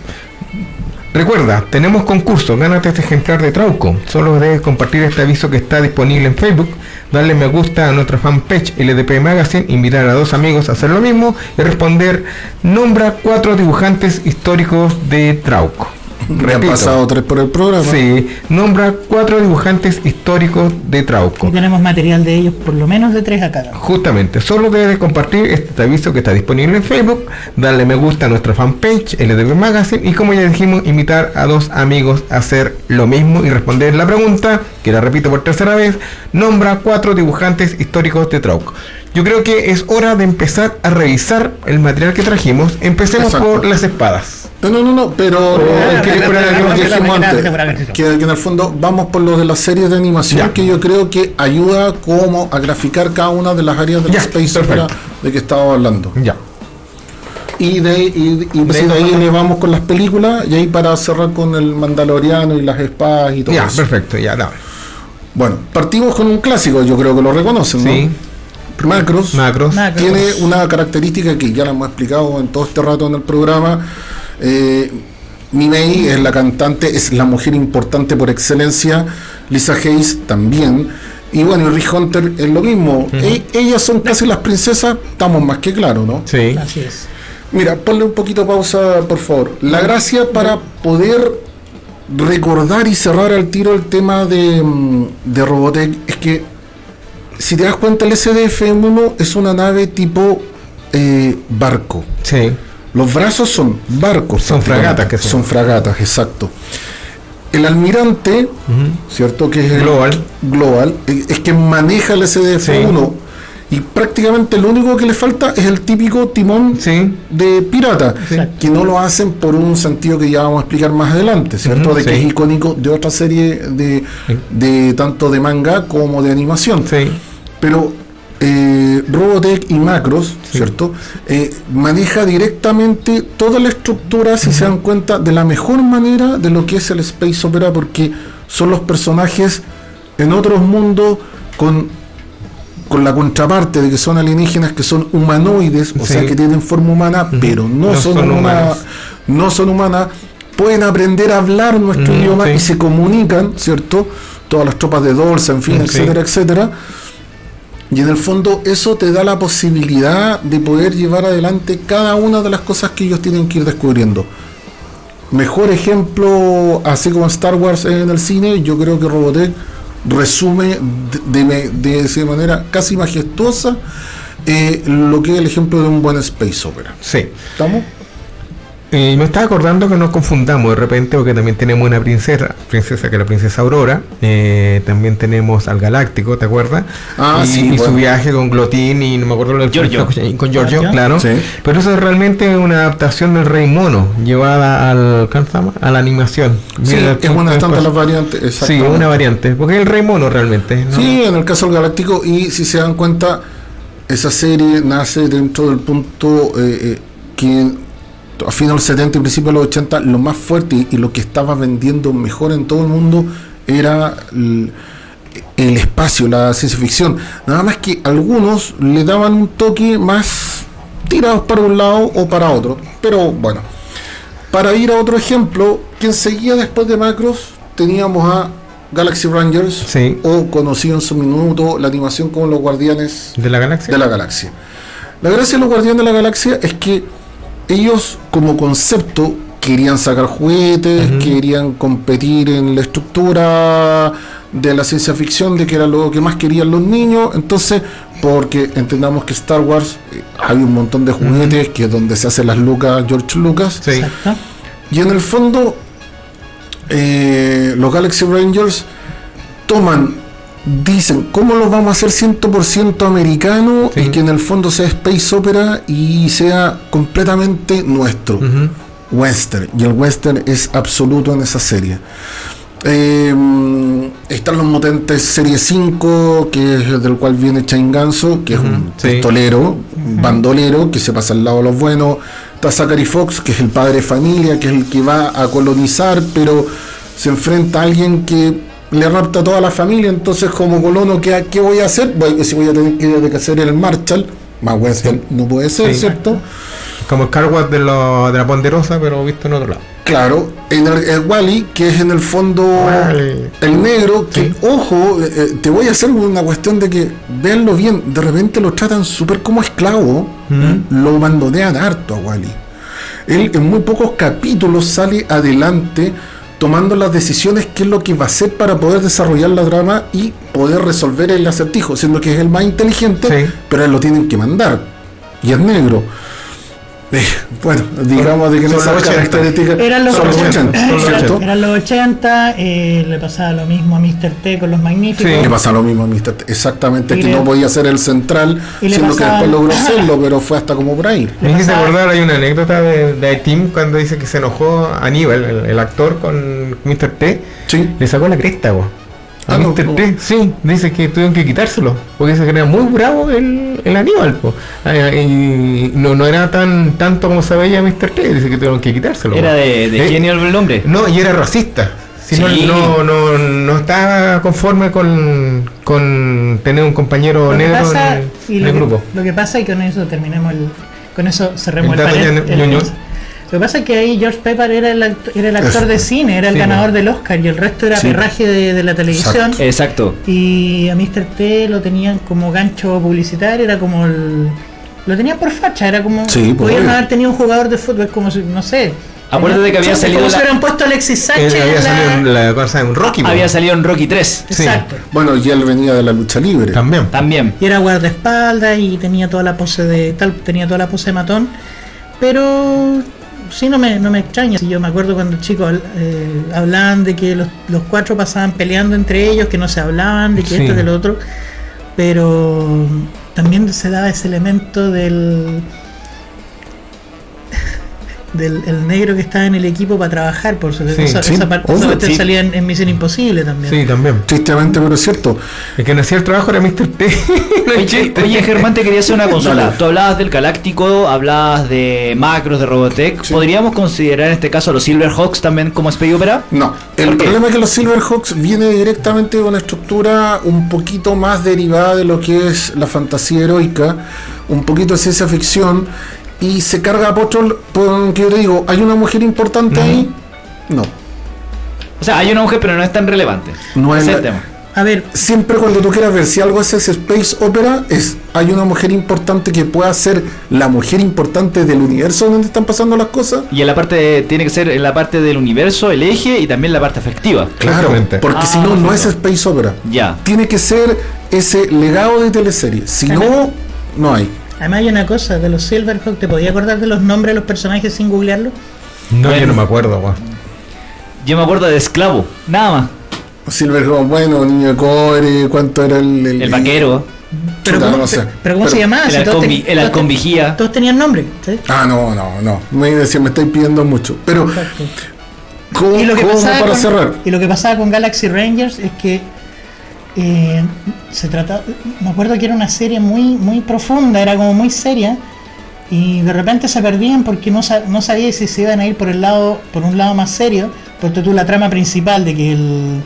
Recuerda, tenemos concurso, gánate este ejemplar de Trauco. Solo debes compartir este aviso que está disponible en Facebook, darle me gusta a nuestra fanpage LDP Magazine, invitar a dos amigos a hacer lo mismo y responder, nombra cuatro dibujantes históricos de Trauco. Ya han Repito. pasado tres por el programa. Sí, nombra cuatro dibujantes históricos de Trauco. Y tenemos material de ellos por lo menos de tres acá. Justamente, solo debes compartir este aviso que está disponible en Facebook, darle me gusta a nuestra fanpage LDB Magazine y como ya dijimos, invitar a dos amigos a hacer lo mismo y responder la pregunta, que la repito por tercera vez, nombra cuatro dibujantes históricos de Trauco. Yo creo que es hora de empezar a revisar el material que trajimos. Empecemos Exacto. por las espadas. No, no, no, no, pero que, en el fondo vamos por lo de las series de animación Ya. que yo creo que ayuda como a graficar cada una de las áreas del Ya, Space. Opera de que estaba hablando. Ya. Y de, ahí- y, y De de ahí le vamos con las películas y ahí para cerrar con el Mandaloriano y las espadas y todo Ya, eso. perfecto, ya, dale. Bueno, partimos con un clásico, yo creo que lo reconocen, ¿no? Sí, Macros. macros. Macros. tiene una característica que ya la hemos explicado en todo este rato en el programa. Eh, Mimei es la cantante, es la mujer importante por excelencia. Lisa Hayes también. Y bueno, y Rick Hunter es lo mismo. E- ellas son casi las princesas, estamos más que claros, ¿no? Sí. Así es. Mira, ponle un poquito pausa, por favor. La gracia para poder recordar y cerrar al tiro el tema de, mm, de Robotech es que, si te das cuenta, el SDF-1 es una nave tipo eh, barco. Sí. Los brazos son barcos. Son fragatas que son. Son fragatas, exacto. El almirante, ¿cierto? Que es el Global. global, eh, es que maneja el SDF-1 y prácticamente lo único que le falta es el típico timón Sí. de pirata, Exacto. que no lo hacen por un sentido que ya vamos a explicar más adelante, ¿cierto? De que sí. es icónico de otra serie de, de tanto de manga como de animación. Sí. Pero eh, Robotech y Macros, ¿cierto? Eh, maneja directamente toda la estructura, si se dan cuenta, de la mejor manera de lo que es el Space Opera, porque son los personajes en otros mundos con, con la contraparte de que son alienígenas que son humanoides, o Sí. sea que tienen forma humana, pero no, No son, son humanos. no son humanas, pueden aprender a hablar nuestro Mm, idioma sí. y se comunican, ¿cierto? Todas las tropas de Dolce, en fin, Mm, etcétera, etcétera. Y en el fondo eso te da la posibilidad de poder llevar adelante cada una de las cosas que ellos tienen que ir descubriendo. Mejor ejemplo, así como Star Wars en el cine, yo creo que Robotech resume de, de- de manera casi majestuosa eh, lo que es el ejemplo de un buen space opera. Sí. ¿Estamos? Y me estaba acordando que nos confundamos de repente porque también tenemos una princesa, princesa que es la princesa Aurora, eh, también tenemos al Galáctico, ¿te acuerdas? Ah, y, sí, y su viaje con Glotín y no me acuerdo lo del Giorgio. con Giorgio, claro. Sí. Pero eso es realmente una adaptación del Rey Mono llevada al ¿cómo se llama? a la animación. Sí, Mira, es una de las variantes. Sí, una variante, porque es el Rey Mono realmente. ¿no? Sí, en el caso del Galáctico, y si se dan cuenta, esa serie nace dentro del punto eh, eh, que a finales de los 70 y principios de los 80, lo más fuerte y, y lo que estaba vendiendo mejor en todo el mundo era el, el espacio, la ciencia ficción. Nada más que algunos le daban un toque más tirados para un lado o para otro. Pero bueno, para ir a otro ejemplo, quien seguía después de Macros, teníamos a Galaxy Rangers, Sí. o conocido en su minuto la animación como los Guardianes de la galaxia. de la Galaxia. La gracia de los Guardianes de la Galaxia es que ellos como concepto querían sacar juguetes, querían competir en la estructura de la ciencia ficción, de que era lo que más querían los niños, entonces, porque entendamos que Star Wars eh, hay un montón de juguetes, que es donde se hacen las lucas George Lucas, Sí. Exacto. y en el fondo, eh, los Galaxy Rangers toman, dicen, ¿cómo lo vamos a hacer 100% americano Sí. y que en el fondo sea Space Opera y sea completamente nuestro? Ujú. Western. Y el western es absoluto en esa serie. Eh, están los mutentes serie 5, que es del cual viene Chain Ganso, que es un sí. pistolero, un bandolero, que se pasa al lado de los buenos. Está Zachary Fox, que es el padre de familia, que es el que va a colonizar, pero se enfrenta a alguien que le rapta a toda la familia. Entonces, como colono, ¿qué, qué voy a hacer? Voy, si voy a tener que, hacer el Marshall, más western no puede ser, Sí. ¿cierto? Como el Carwatt de, lo- de la Ponderosa, pero visto en otro lado. Claro, en el, el Wally, que es en el fondo Wally. el negro, que Sí. ojo, eh, eh, te voy a hacer una cuestión de que véanlo bien, de repente lo tratan súper como esclavo, Mm. lo mandonean harto a Wally. Él en muy pocos capítulos sale adelante tomando las decisiones qué es lo que va a hacer para poder desarrollar la trama y poder resolver el acertijo, siendo que es el más inteligente, Sí. pero lo tienen que mandar. Y es negro. Bueno, digamos de que Son esas los 80. características Eran los son los 80, 80, son los ¿cierto? 80. Eran los 80, eh, le pasaba lo mismo a Mr. T con los magníficos. Sí. Le pasa lo mismo a Mr. T. Exactamente, Y que le- no podía ser el central, siendo que pasaba- después logró serlo, pero fue hasta como por ahí. Me hiciste pasaba- acordar, hay una anécdota de, de Tim cuando dice que se enojó Aníbal, el, el actor, con Mr. T. Sí. Le sacó la cresta, po. A no, Mr. no. T, sí, dice que tuvieron que quitárselo, porque que era muy bravo el, el Aníbal, po. Ah, y no, no era tan tanto como se veía Mr. T, dice que tuvieron que quitárselo. Era po. de, de Eh, genio el hombre. No, y era racista. Si no- Sí. no, no, no, estaba conforme con, con tener un compañero negro pasa, en, y en lo el que, grupo. lo que pasa y con eso terminemos el, con eso cerremos El el, panel. Lo que pasa es que ahí George Pepper era el, act- era el actor Eso. de cine, era el Sí, ganador no. del Oscar y el resto era Sí. perraje de, de la televisión. Exacto. Exacto. Y a Mr. T lo tenían como gancho publicitario, era como el. Lo tenían por facha, era como. Sí, pues, podían haber tenido un jugador de fútbol, como si, no sé. Acuérdate que había salido Como la- hubieran puesto Alexis Sánchez. Él había la- salido en la cosa en Rocky. Había salido en Rocky 3. Sí. Exacto. Bueno, y él venía de la lucha libre. también. También. Y era guardaespaldas y tenía toda la pose de tal, tenía toda la pose de matón. Pero sí no me, no me extraña. Si yo me acuerdo cuando chicos eh, hablaban de que los, los cuatro pasaban peleando entre ellos, que no se hablaban, de que Sí. esto, de lo otro. Pero también se daba ese elemento del del el negro que estaba en el equipo para trabajar por su Sí, esa, sí, esa parte obvio, esa parte sí. salía en, en Misión Imposible también. Sí, también. Tristemente, pero es cierto. El que no hacía el trabajo era Mr. T. No Oye, Germán, te quería hacer una consulta. Dale. Tú hablabas del Galáctico, hablabas de macros, de Robotech. Sí. ¿Podríamos considerar en este caso a los Silverhawks también como Space Opera? No, el problema es que los Silverhawks viene directamente de una estructura un poquito más derivada de lo que es la fantasía heroica, un poquito de ciencia ficción, y se carga a Pochol, porque yo te digo, ¿hay una mujer importante ahí? No. O sea, hay una mujer, pero no es tan relevante. No es la- el tema. A ver, Siempre cuando tú quieras ver si algo es ese space opera, es hay una mujer importante que pueda ser la mujer importante del universo donde están pasando las cosas. Y en la parte, de- tiene que ser en la parte del universo, el eje y también la parte afectiva. Claro, porque Ah, si no, no es space opera. Ya. Tiene que ser ese legado de teleserie. Si no, no hay. Además hay una cosa, de los Silverhawk, ¿te podía acordar de los nombres de los personajes sin googlearlo? No, yo no me acuerdo, weón. Yo me acuerdo de esclavo, nada más. Silverhawk, bueno, niño de cobre, ¿cuánto era el, El vaquero, Pero Chuta, ¿cómo, no sé. pero ¿cómo Pero- se llamaba? el Si ten- el vigía. todos tenían nombre. ¿sí? Ah, no, no, no. Me decía, me estáis pidiendo mucho. Pero. ¿cómo, Y lo, que cómo pasaba para con, cerrar? y lo que pasaba con Galaxy Rangers es que eh, se trataba, me acuerdo que era una serie muy, muy profunda, era como muy seria, y de repente se perdían porque no, no sabía si se iban a ir por el lado, por un lado más serio, porque tú la trama principal de que el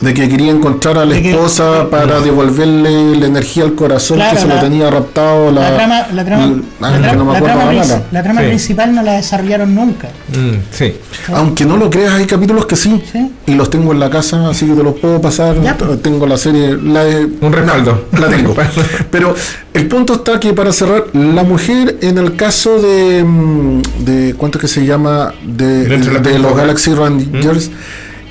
De que quería encontrar a la que- esposa para devolverle la energía al corazón Claro, que se la- lo tenía raptado la, la trama, la la no Sí. principal no la desarrollaron nunca. Mm, sí. Aunque no lo creas, hay capítulos que sí. Sí. Y los tengo en la casa, así que te los puedo pasar. Ya, pues. Tengo la serie, la de... Un respaldo. La tengo. Pero el punto está que para cerrar, la mujer en el caso de... mm, de ¿Cuánto es que se llama? De, de los. Galaxy Rangers.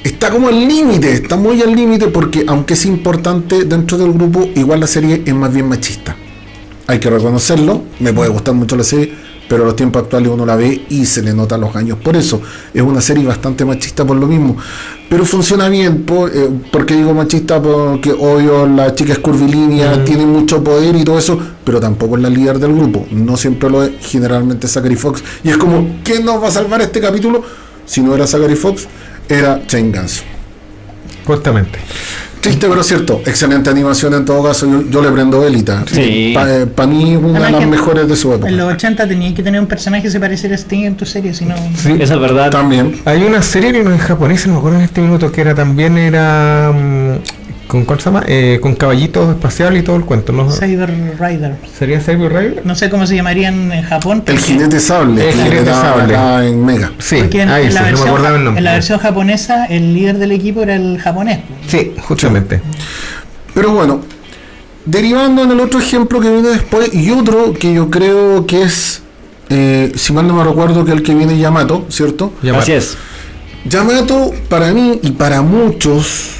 Está como al límite, está muy al límite porque aunque es importante dentro del grupo, igual la serie es más bien machista. Hay que reconocerlo, me puede gustar mucho la serie, pero a los tiempos actuales uno la ve y se le nota los años. Por eso es una serie bastante machista por lo mismo. Pero funciona bien, por, eh, porque digo machista porque obvio la chica es curvilínea, tiene mucho poder y todo eso, pero tampoco es la líder del grupo. No siempre lo es, generalmente es Zachary Fox. Y es como, ¿quién nos va a salvar este capítulo? Si no era Zachary Fox, era Shane Ganso. Justamente. Triste pero cierto, excelente animación en todo caso, yo, yo le prendo velita. Sí. Para mí una de las mejores de su época. En los 80 tenías que tener un personaje que se pareciera a Sting en tu serie, si no... Sí. Esa es verdad. También. Hay una serie en japonés, no me acuerdo en este minuto, que era también era mm, con ¿cuál se llama? Eh, con caballitos espaciales y todo el cuento, ¿no? Cyber Rider. ¿Sería Cyber Rail? No sé cómo se llamarían en Japón. El jinete sable, El jinete sable. en Mega. Sí, en, ahí en sí, la no me acordaba el nombre. en la versión japonesa, el líder del equipo era el japonés. Sí, justamente. Pero bueno, derivando en el otro ejemplo que viene después, y otro que yo creo que es eh, si mal no me recuerdo que el que viene Yamato, ¿cierto? Yamato. Así es. Yamato, para mí y para muchos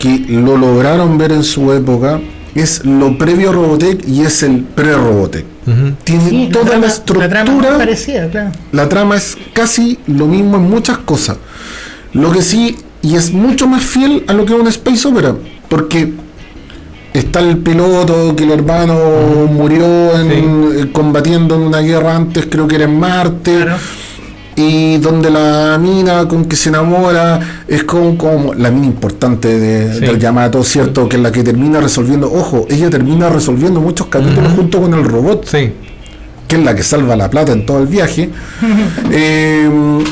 que lo lograron ver en su época, es lo previo a Robotech y es el pre-Robotech. Tiene Sí, toda la, trama- estructura. La trama es parecida, claro. La trama es casi lo mismo en muchas cosas. Lo que sí, y es mucho más fiel a lo que es un space opera, porque está el piloto que el hermano murió en- Sí. eh, combatiendo en una guerra antes, creo que era en Marte. Claro. Y donde la mina con que se enamora es como, como la mina importante de, Sí. del Yamato, ¿cierto? Que es la que termina resolviendo, ojo, ella termina resolviendo muchos capítulos junto con el robot Sí. que es la que salva la plata en todo el viaje. Eh,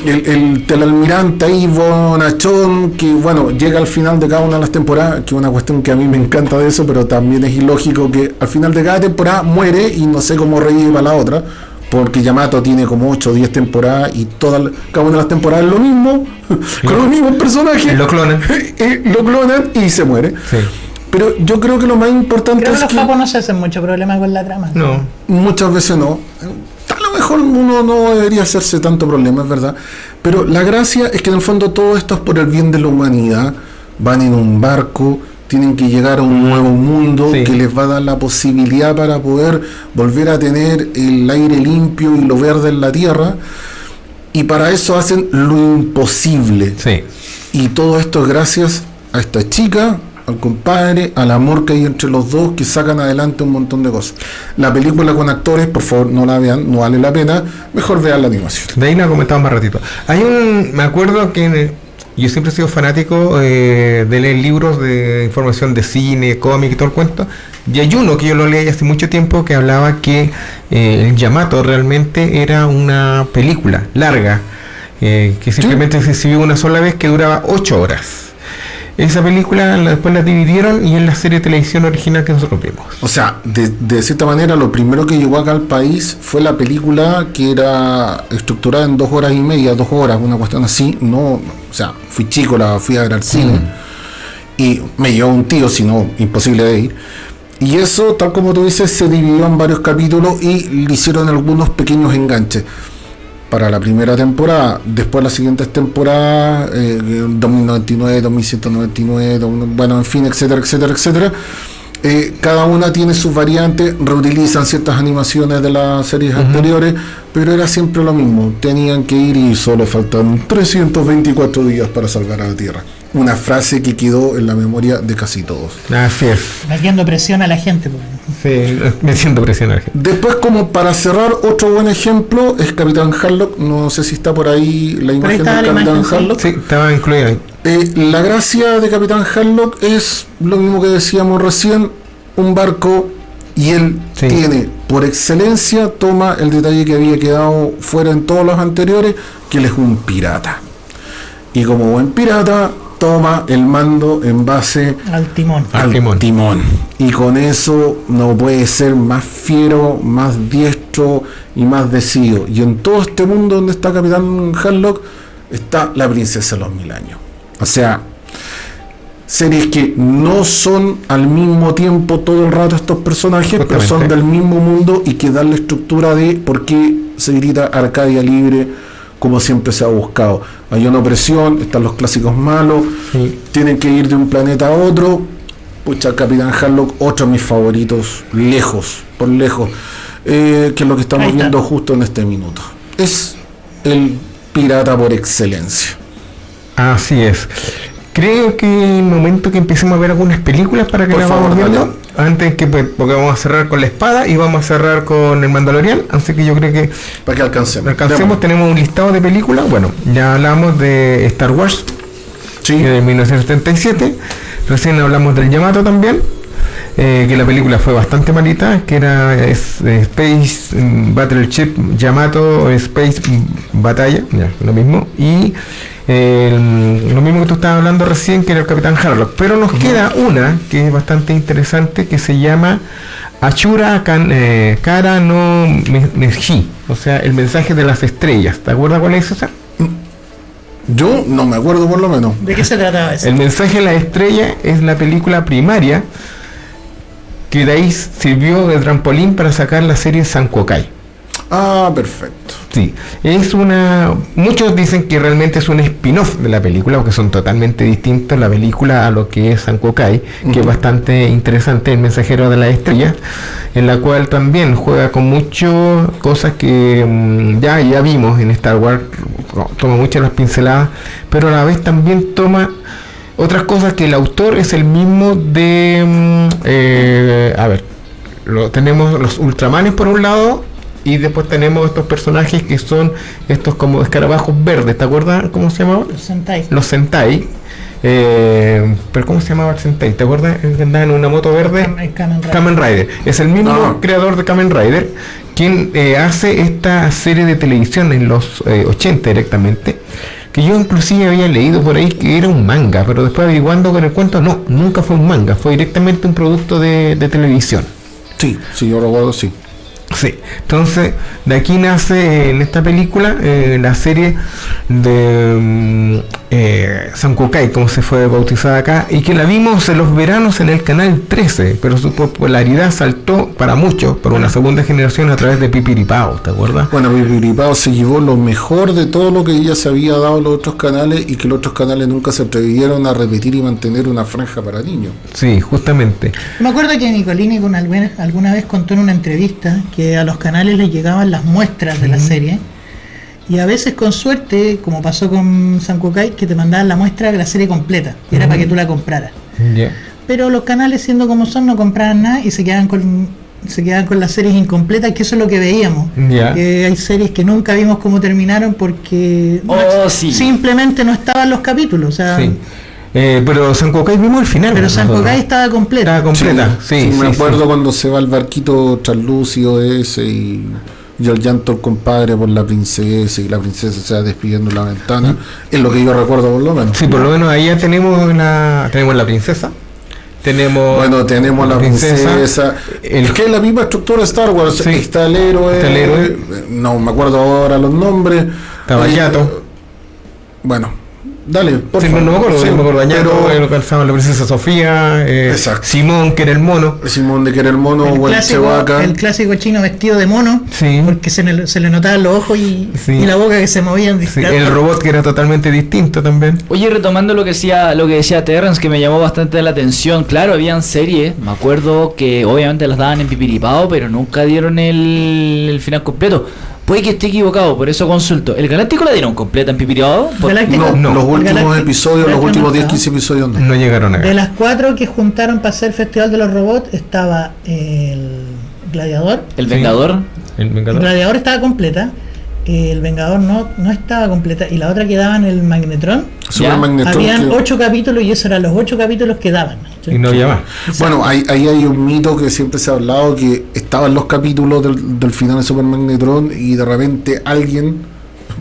el, el telalmirante ahí, Bonachón, que bueno, llega al final de cada una de las temporadas, que es una cuestión que a mí me encanta de eso, pero también es ilógico que al final de cada temporada muere y no sé cómo revive para la otra. Porque Yamato tiene como 8 o 10 temporadas y todas, cada una de las temporadas es lo mismo, con los mismos personajes. Lo clonan. Lo clonan y se muere. Sí. Pero yo creo que lo más importante Creo que es los que no se hacen mucho problema con la trama. No. Muchas veces no. A lo mejor uno no debería hacerse tanto problema, es verdad. Pero la gracia es que en el fondo todo esto es por el bien de la humanidad. Van en un barco, tienen que llegar a un nuevo mundo Sí. que les va a dar la posibilidad para poder volver a tener el aire limpio y lo verde en la tierra. Y para eso hacen lo imposible. Sí. Y todo esto es gracias a esta chica, al compadre, al amor que hay entre los dos que sacan adelante un montón de cosas. La película con actores, por favor, no la vean, no vale la pena. Mejor vean la animación. De ahí la comentamos más ratito. Hay un. Me acuerdo que yo siempre he sido fanático eh, de leer libros de información de cine, cómic y todo el cuento. Y hay uno que yo lo leí hace mucho tiempo que hablaba que eh, el Yamato realmente era una película larga, eh, que simplemente se exhibió una sola vez que duraba 8 horas. Esa película la- después la dividieron y es la serie de televisión original que nosotros vimos. O sea, de, de cierta manera, lo primero que llegó acá al país fue la película que era estructurada en dos horas y media, dos horas, una cuestión así. No, o sea, fui chico, la fui a ver al cine y me llevó un tío, si no, imposible de ir. Y eso, tal como tú dices, se dividió en varios capítulos y le hicieron algunos pequeños enganches para la primera temporada. Después las siguientes temporadas, eh, 2099, 2199, 2000, bueno, en fin, etcétera, etcétera, etcétera. Eh, cada una tiene sus variantes, reutilizan ciertas animaciones de las series anteriores, pero era siempre lo mismo. Tenían que ir y solo faltan 324 días para salvar a la Tierra. Una frase que quedó en la memoria de casi todos. Así es. Metiendo presión a la gente. pues. Sí, me siento presionado. Después, como para cerrar, otro buen ejemplo es Capitán Harlock. No sé si está por ahí la imagen la Capitán imagen, sí. Harlock. Sí, estaba incluido ahí. Eh, la gracia de Capitán Harlock es lo mismo que decíamos recién, un barco y él Sí. tiene, por excelencia, toma el detalle que había quedado fuera en todos los anteriores, que él es un pirata. Y como buen pirata, toma el mando en base Al timón. Al timón. timón. Y con eso no puede ser más fiero, más diestro y más decidido. Y en todo este mundo donde está Capitán Harlock, está la princesa de los mil años. O sea, series que no son al mismo tiempo todo el rato estos personajes, pero son del mismo mundo y que dan la estructura de por qué se grita Arcadia Libre como siempre se ha buscado. Hay una opresión, están los clásicos malos, Sí. tienen que ir de un planeta a otro. Pucha, Capitán Harlock, otro de mis favoritos, lejos, por lejos, eh, que es lo que estamos viendo justo en este minuto. Es el pirata por excelencia. Así es. Creo que el momento que empecemos a ver algunas películas para que Por las favor, vamos viendo, Mariano. antes que pues, porque vamos a cerrar con la espada y vamos a cerrar con el Mandalorian, así que yo creo que Para que alcancemos. alcancemos, Démosle. tenemos un listado de películas, bueno, ya hablamos de Star Wars, Sí. de 1977, recién hablamos del Yamato también, eh, que la película fue bastante malita, que era es, eh, Space Battleship Yamato Space Batalla, ya, lo mismo, y eh, lo mismo que tú estabas hablando recién, que era el Capitán Harlock, pero nos queda una que es bastante interesante, que se llama Achura Kan- eh, Kara no Me- Meji, o sea, el mensaje de las estrellas, ¿te acuerdas cuál es esa? Yo no me acuerdo por lo menos. ¿De qué se trataba eso? El mensaje de la estrella es la película primaria que de ahí sirvió de trampolín para sacar la serie Sankokai. Ah, perfecto. Sí, es una. Muchos dicen que realmente es un spin-off de la película, porque son totalmente distintos la película a lo que es Sankokai, que es bastante interesante, El mensajero de la estrella, en la cual también juega con muchas cosas que mm, ya, ya vimos en Star Wars, toma muchas las pinceladas, pero a la vez también toma otras cosas que el autor es el mismo de. mm, eh, a ver, lo, tenemos los Ultramanes por un lado y después tenemos estos personajes que son estos como escarabajos verdes, ¿te acuerdas cómo se llamaban? Los Sentai. Los Sentai. Eh, pero ¿cómo se llamaba el Sentai? ¿Te acuerdas? Andaba en una moto verde. Kamen- Kamen Rider. Kamen Rider. Es el mismo Ah. creador de Kamen Rider quien eh, hace esta serie de televisión en los eh, 80 directamente. Que yo inclusive había leído por ahí que era un manga, pero después averiguando con el cuento, no, nunca fue un manga, fue directamente un producto de, de televisión. Sí, sí, yo recuerdo, sí. Sí, entonces de aquí nace en esta película eh, la serie de eh, Sankokai, como se fue bautizada acá, y que la vimos en los veranos en el canal 13, pero su popularidad saltó para muchos por una segunda generación a través de Pipiripao, ¿te acuerdas? Bueno, Pipiripao se llevó lo mejor de todo lo que ya se había dado a los otros canales y que los otros canales nunca se atrevieron a repetir y mantener una franja para niños. Sí, justamente. Me acuerdo que Nicolini con alguna, alguna vez contó en una entrevista que a los canales les llegaban las muestras de la serie y a veces con suerte, como pasó con Sankokai, que te mandaban la muestra de la serie completa y era para que tú la compraras. Pero los canales siendo como son no compraban nada y se quedaban con se quedaban con las series incompletas, que eso es lo que veíamos. Que hay series que nunca vimos cómo terminaron porque Oh, sí. simplemente no estaban los capítulos. O sea, Sí. Eh, pero Sankokai vimos el final. pero nosotros. Sankokai estaba completa. Estaba completa, sí. me sí, acuerdo sí. cuando se va el barquito translúcido ese y, y el llanto del compadre por la princesa y la princesa se va despidiendo en la ventana. Es lo que yo recuerdo por lo menos. Sí, por lo menos ahí ya tenemos la, tenemos la princesa. Tenemos Bueno, tenemos la princesa. el- es que es la misma estructura de Star Wars. Sí. Está el héroe. Está el héroe. eh, No me acuerdo ahora los nombres. Estaba Eh. Bueno, dale. Por Sí, no, favor. no me acuerdo, Sí, me acuerdo Añato, pero lo que alzaba la princesa Sofía, eh, Exacto. Simón, que era el mono. Simón de que era el mono el, o el clásico, el clásico chino vestido de mono, Sí. porque se le, se le notaban los ojos y, Sí. y la boca que se movían. Sí, el robot que era totalmente distinto también. Oye, retomando lo que decía, lo que decía Terrence, que me llamó bastante la atención. Claro, habían series, me acuerdo que obviamente las daban en Pipiripao, pero nunca dieron el, el final completo. Puede que esté equivocado, por eso consulto. ¿El Galáctico la dieron completa en. No, No. los últimos Galáctico- episodios, los últimos no 10, estaba. 15 episodios no. No llegaron a De las cuatro que juntaron para hacer el Festival de los Robots estaba el Gladiador. ¿El. Vengador? El El Vengador. Gladiador estaba completa. El Vengador no, no estaba completa. Y la otra que daban el Magnetron. Super Magnetron Habían que- ocho capítulos y esos eran los ocho capítulos que daban. Y no había más. Bueno, ahí, ahí hay un mito que siempre se ha hablado que estaban los capítulos del, del final de Super Magnetron y de repente alguien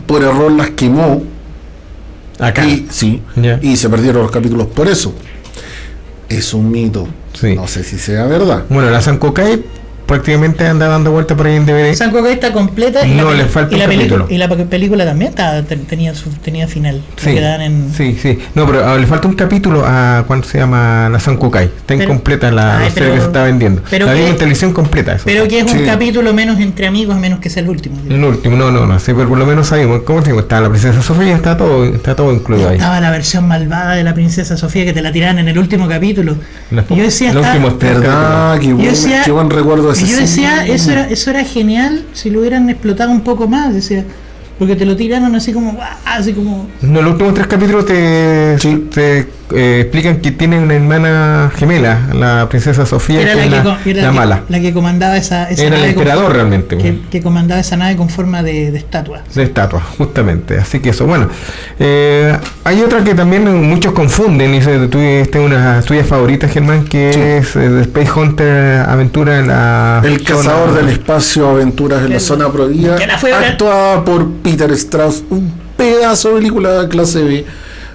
por error las quemó Acá. y sí y se perdieron los capítulos por eso. Es un mito. Sí. No sé si sea verdad. Bueno, la Sankokai prácticamente anda dando vuelta por ahí en DVD. Sankokai está completa y, No, la, le falta y, la película, capítulo. y la pe- película también te- tenía su, tenía final. Sí, en, sí, sí. No, pero ah, le falta un capítulo a cuánto se llama la Sankokai. Está Pero- incompleta la Ay, serie pero- que se está vendiendo. pero la que- en televisión completa. Eso. Pero que es un Sí. capítulo menos entre amigos, a menos que sea el último. El último, no, no, no, sí, pero por lo menos sabemos, ¿cómo te digo? Está la princesa Sofía, está todo, está todo incluido ahí. Estaba la versión malvada de la princesa Sofía que te la tiraban en el último capítulo. Yo decía, el está- último ¿Verdad? Qué Yo decía- qué buen recuerdo Y yo decía, eso era, eso era genial si lo hubieran explotado un poco más, decía, porque te lo tiraron así como, así como, No, los últimos tres capítulos te, Sí. te eh, explican que tiene una hermana gemela, la princesa Sofía, era que la que, era la que- mala. la que comandaba esa, esa Era el nave con- emperador realmente, que, bueno. que comandaba esa nave con forma de, de estatua. de estatua, justamente. Así que eso, bueno. Eh, hay otra que también muchos confunden, y se- tú esta es una tuyas favoritas, Germán, que Sí. es eh, Space Hunter Aventura en la... El zona- cazador del espacio, aventuras en la zona prohibida, que la fue a ver. actuada por Peter Strauss, un pedazo de película de clase B,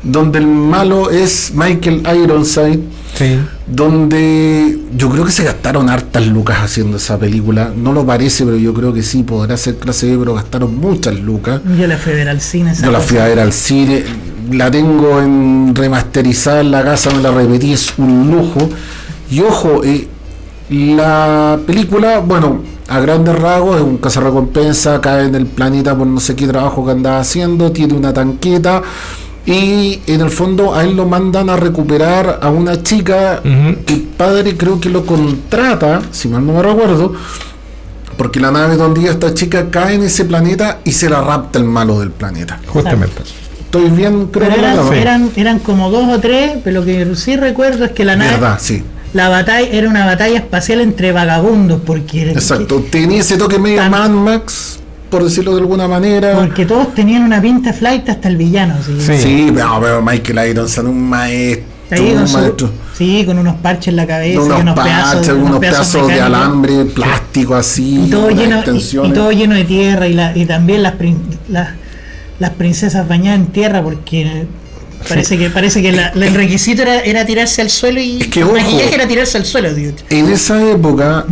donde el malo es Michael Ironside, Sí. donde yo creo que se gastaron hartas lucas haciendo esa película, no lo parece, pero yo creo que sí, podrá ser clase B, pero gastaron muchas lucas. Yo la fui a ver al cine. Yo la fui a ver al cine, la tengo en remasterizada en la casa, me la repetí, es un lujo. Y ojo, eh, la película, bueno, a grandes rasgos es un cazarrecompensa, cae en el planeta por no sé qué trabajo que andaba haciendo, tiene una tanqueta y en el fondo a él lo mandan a recuperar a una chica Ujú. que el padre creo que lo contrata, si mal no me recuerdo, porque la nave donde iba esta chica cae en ese planeta y se la rapta el malo del planeta. Justamente. Estoy bien, creo Pero que eran, eran, eran como dos o tres, pero lo que sí recuerdo es que la nave, Verdad, sí. La batalla era una batalla espacial entre vagabundos, porque, Exacto. Tenía ese toque medio Tan- Mad Max, por decirlo de alguna manera. porque todos tenían una pinta flight hasta el villano. ¿sí? Sí. Sí, pero, pero Michael Ironside, un maestro. Ahí con un su- maestro. sí, con unos parches en la cabeza, y unos, parches, pedazos, unos pedazos de alambre, plástico así, y todo lleno y- y, extensiones. todo lleno de tierra y, la, y también las, prin- las las princesas bañadas en tierra porque parece que parece que la- la- el requisito era, era tirarse al suelo y Es que, el ojo. maquillaje era tirarse al suelo tío. En esa época,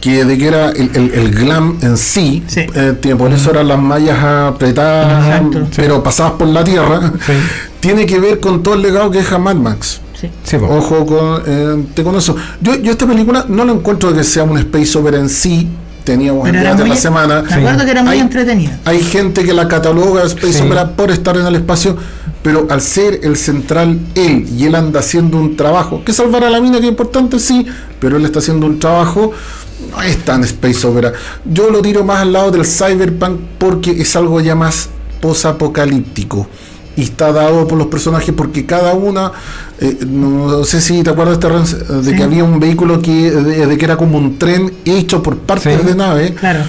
que de que era el, el- el glam en sí, Sí. eh, por eso eran las mallas apretadas, Exacto. pero pasadas por la tierra, Sí. tiene que ver con todo el legado que deja Mad Max. Sí. Sí. Ojo con, eh, te con eso. Yo, yo esta película no la encuentro que sea un space opera en sí. Teníamos era debate muy, la semana. me acuerdo que era muy Hay- entretenida Hay gente que la cataloga Space Sí. Opera por estar en el espacio, pero al ser el central él y él anda haciendo un trabajo, que salvar a la mina que es importante, sí, pero él está haciendo un trabajo, no es tan Space Opera. Yo lo tiro más al lado del Cyberpunk porque es algo ya más posapocalíptico. Y está dado por los personajes porque cada una, eh, no sé si te acuerdas de Sí. que había un vehículo que, de, de que era como un tren hecho por partes Sí. de nave. claro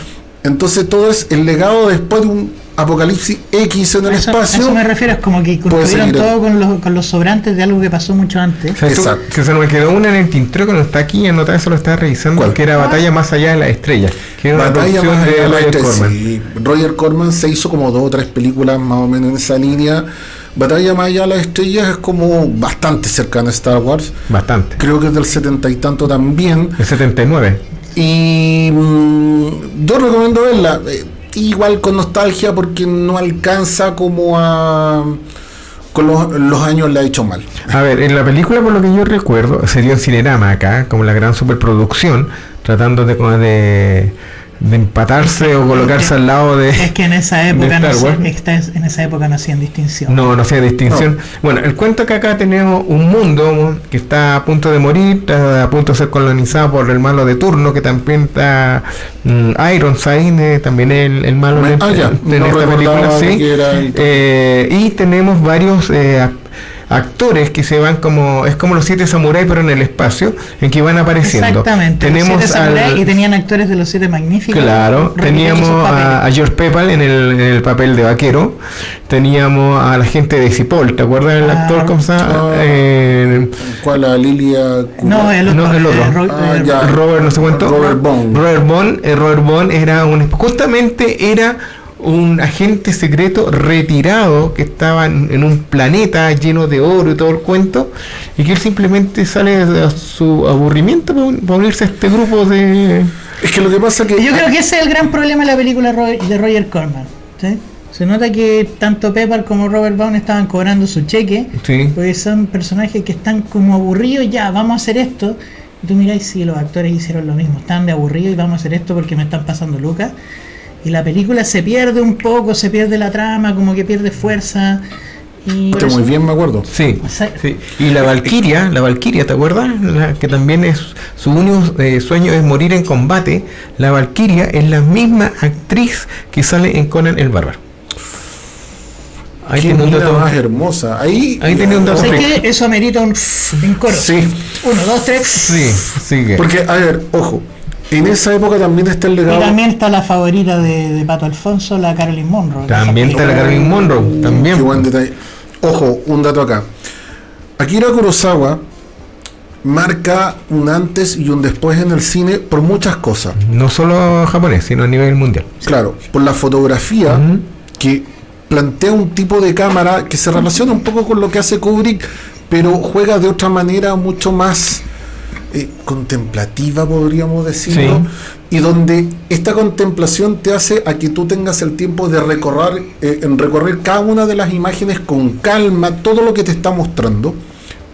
Entonces todo es el legado después de un apocalipsis X en el a espacio. eso me refiero es como que construyeron todo con los, con los sobrantes de algo que pasó mucho antes O sea, tú- Exacto. que se me quedó una en el tintero que no está aquí anotada, eso lo estaba revisando, ¿Cuál? que era Batalla Más Allá de la Estrella, que era Batalla más de allá de la Roger estrella, Corman. sí. Roger Corman se hizo como dos o tres películas más o menos en esa línea. Batalla más allá de las estrellas es como bastante cercana a Star Wars. Bastante. Creo que es del setenta y tanto también. El 79. Y mm, yo recomiendo verla. eh, igual con nostalgia porque no alcanza como a... Con los, años le ha hecho mal. A ver, en la película, por lo que yo recuerdo, se dio en Cinerama acá, como la gran superproducción, tratando de, de, de empatarse o colocarse al lado de. es que en esa época no en esa época no hacían distinción No, no hacía distinción. Bueno, el cuento que acá tenemos un mundo que está a punto de morir, está a punto de ser colonizado por el malo de turno, que también está mm, Ironside, eh, también el, el malo de, Ah, ya, no esta película, sí. el- Eh, y tenemos varios eh, ac- actores que se van como, es como los siete samuráis, pero en el espacio, en que van apareciendo. exactamente los Tenemos siete samuráis al- y tenían actores de los siete magníficos Claro, teníamos a, a George Pepal en el, en el papel de vaquero, teníamos a la gente de Cipoll, ¿te acuerdas del Ah, actor? ¿Cómo se llama? ah. Eh, ¿Cuál? La Lilia. no el otro, No, el otro. eh, Ro- Ah, ya. Robert no sé cuánto. Robert Bond. Robert Bond, eh, Robert Bond era un justamente era un agente secreto retirado que estaba en, en un planeta lleno de oro y todo el cuento y que él simplemente sale de su aburrimiento para, un- para unirse a este grupo de Es que lo que pasa que. Yo creo que ese es el gran problema de la película de Roger Corman. ¿sí? Se nota que tanto Pepper como Robert Vaughn estaban cobrando su cheque, Sí. porque son personajes que están como aburridos, ya, vamos a hacer esto. Y tú miráis si los actores hicieron lo mismo, están de aburridos y vamos a hacer esto porque me están pasando lucas. Y la película se pierde un poco, se pierde la trama, como que pierde fuerza. Y Está muy bien, me acuerdo. Sí. Y la Valquiria, la Valquiria, ¿te acuerdas? La que también es su único eh, sueño es morir en combate. La Valquiria es la misma actriz que sale en Conan el Bárbaro. Ahí Qué tiene un dato. más hermosa. Ahí, Ahí tenía un dato. ¿Sabes? Eso amerita un coro. Sí, Uno, dos, tres. Sí, sigue. porque, a ver, ojo. En esa época también está el Y legado. también está la favorita de, de Pato Alfonso, la Carolyn Monroe. También está la Caroline Monroe. También. Qué buen detalle. Ojo, un dato acá. Akira Kurosawa marca un antes y un después en el cine por muchas cosas. No solo japonés, sino a nivel mundial. Claro, por la fotografía que plantea un tipo de cámara que se relaciona un poco con lo que hace Kubrick, pero juega de otra manera mucho más eh, contemplativa, podríamos decirlo, y donde esta contemplación te hace a que tú tengas el tiempo de recorrer, eh, en recorrer cada una de las imágenes con calma, todo lo que te está mostrando.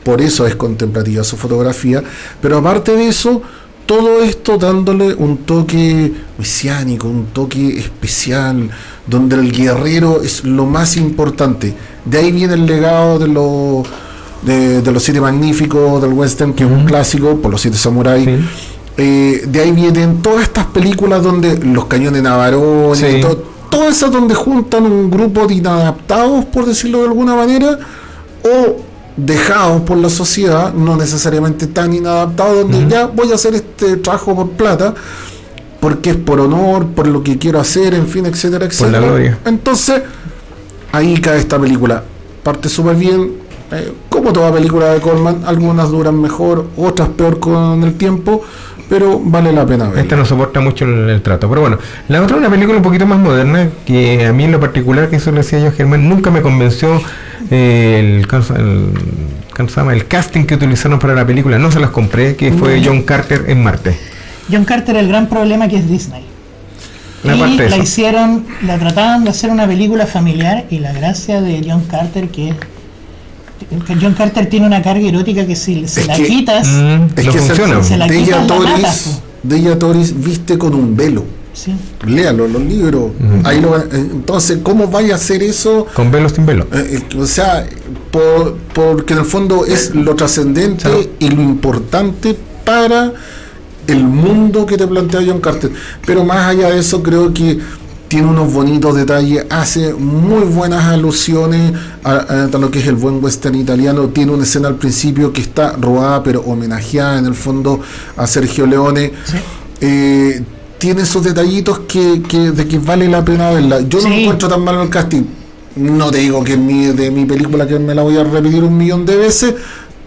Por eso es contemplativa su fotografía, pero aparte de eso, todo esto dándole un toque mesiánico, un toque especial, donde el guerrero es lo más importante. De ahí viene el legado de los de, de los siete magníficos del western, que es un clásico, por los siete samuráis. Sí. Eh, de ahí vienen todas estas películas donde los cañones navarones, Sí. to- todas esas donde juntan un grupo de inadaptados, por decirlo de alguna manera, o dejados por la sociedad, no necesariamente tan inadaptados, donde ya voy a hacer este trabajo por plata, porque es por honor, por lo que quiero hacer, en fin, etcétera, etcétera. Entonces, ahí cae esta película. Parte súper bien, eh, como toda película de Coleman, algunas duran mejor, otras peor con el tiempo, pero vale la pena verla. Esta no soporta mucho el, el trato. Pero bueno, la otra es una película un poquito más moderna que a mí en lo particular, que eso le decía yo a Germán, nunca me convenció eh, el, ¿cómo se- el, casting que utilizaron para la película. No se las compré, que fue John Carter en Marte. John Carter, el gran problema que es Disney. La y la hicieron, la trataban de hacer una película familiar y la gracia de John Carter que es que John Carter tiene una carga erótica que si se la quitas, Mm, Es no que funciona. Se la Deja quitan, la Toris, matas, Deja Toris viste con un velo. sí. Léalo, los libros. Ahí lo, eh, entonces, ¿cómo vaya a hacer eso? Con velo sin velo. Eh, eh, o sea, por- porque en el fondo es lo trascendente Claro. y lo importante para el mundo que te plantea John Carter. Pero más allá de eso, creo que tiene unos bonitos detalles, hace muy buenas alusiones a, a lo que es el buen western italiano. Tiene una escena al principio que está robada, pero homenajeada en el fondo a Sergio Leone. Sí. Eh, tiene esos detallitos que, que- de que vale la pena verla. Yo no Sí. encuentro tan malo el casting. No te digo que es mi, de mi película que me la voy a repetir un millón de veces,